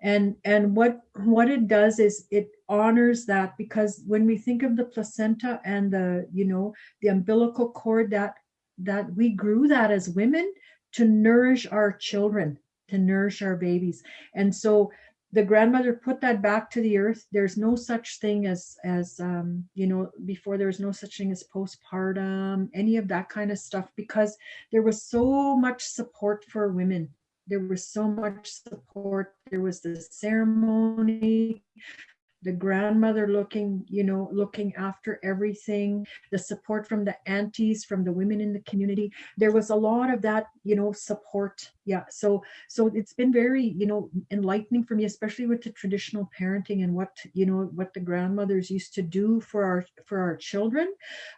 and and what what it does is it honors that because when we think of the placenta and the you know the umbilical cord that that we grew that as women to nourish our children to nourish our babies. And so the grandmother put that back to the earth. There's no such thing as as um you know before there was no such thing as postpartum any of that kind of stuff because there was so much support for women. There was so much support. There was the ceremony the grandmother looking you know looking after everything the support from the aunties from the women in the community. There was a lot of that you know support. Yeah so so it's been very you know enlightening for me especially with the traditional parenting and what you know what the grandmothers used to do for our for our children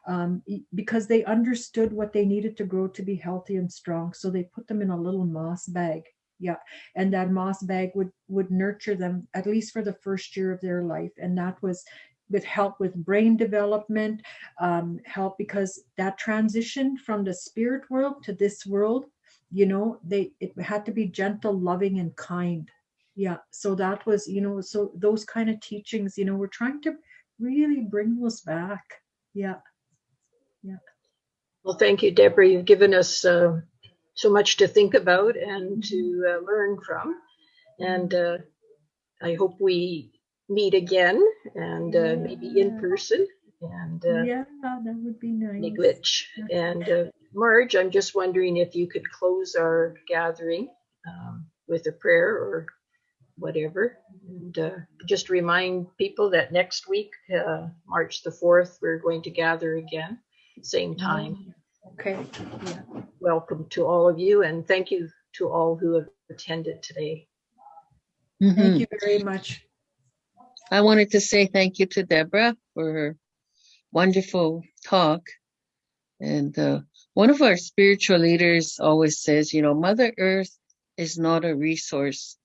um, because they understood what they needed to grow to be healthy and strong. So they put them in a little moss bag yeah and that moss bag would would nurture them at least for the first year of their life and that was with help with brain development um, help because that transition from the spirit world to this world you know they it had to be gentle loving and kind yeah so that was you know so those kind of teachings you know we're trying to really bring those back yeah Yeah.
Well, thank you, Deborah. You've given us uh, so much to think about and to uh, learn from. And uh, I hope we meet again and uh, maybe in person and uh,
yeah that would be nice
Miigwech. And uh, Marge, I'm just wondering if you could close our gathering um, with a prayer or whatever. And uh, just remind people that next week, uh, March the 4th, we're going to gather again, same time.
Okay.
welcome to all of you and thank you to all who have attended today.
Mhm.
Thank you very much.
I wanted to say thank you to Deborah for her wonderful talk. And uh, one of our spiritual leaders always says, you know, Mother Earth is not a resource.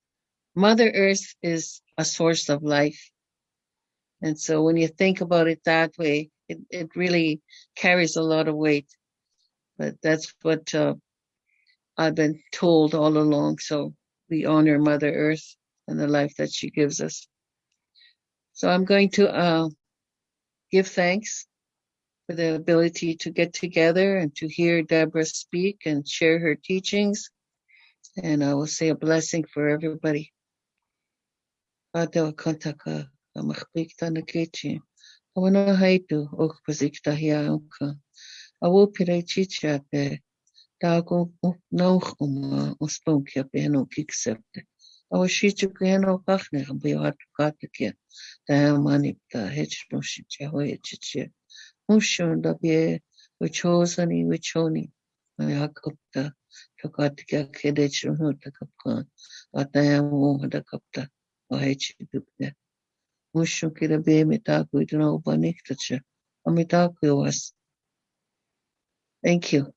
Mother Earth is a source of life. And so when you think about it that way, it, it really carries a lot of weight. But that's what uh, I've been told all along. So we honor Mother Earth and the life that she gives us. So I'm going to uh, give thanks for the ability to get together and to hear Deborah speak and share her teachings. And I will say a blessing for everybody. awopiraychichak taakoknauhkoma ostonkiak ehnok iksepte awashichuk ehnok ahnek ambayuhartukatakia tayamanipta hechnoshicha hoyechichia mushondabie uchozani uchoni. Yakupta tokatikia kedechnohutakapkan atayamohadakapta ahechidupne mushon kira beme taakuitnobaniktacha amitakuivas Thank you.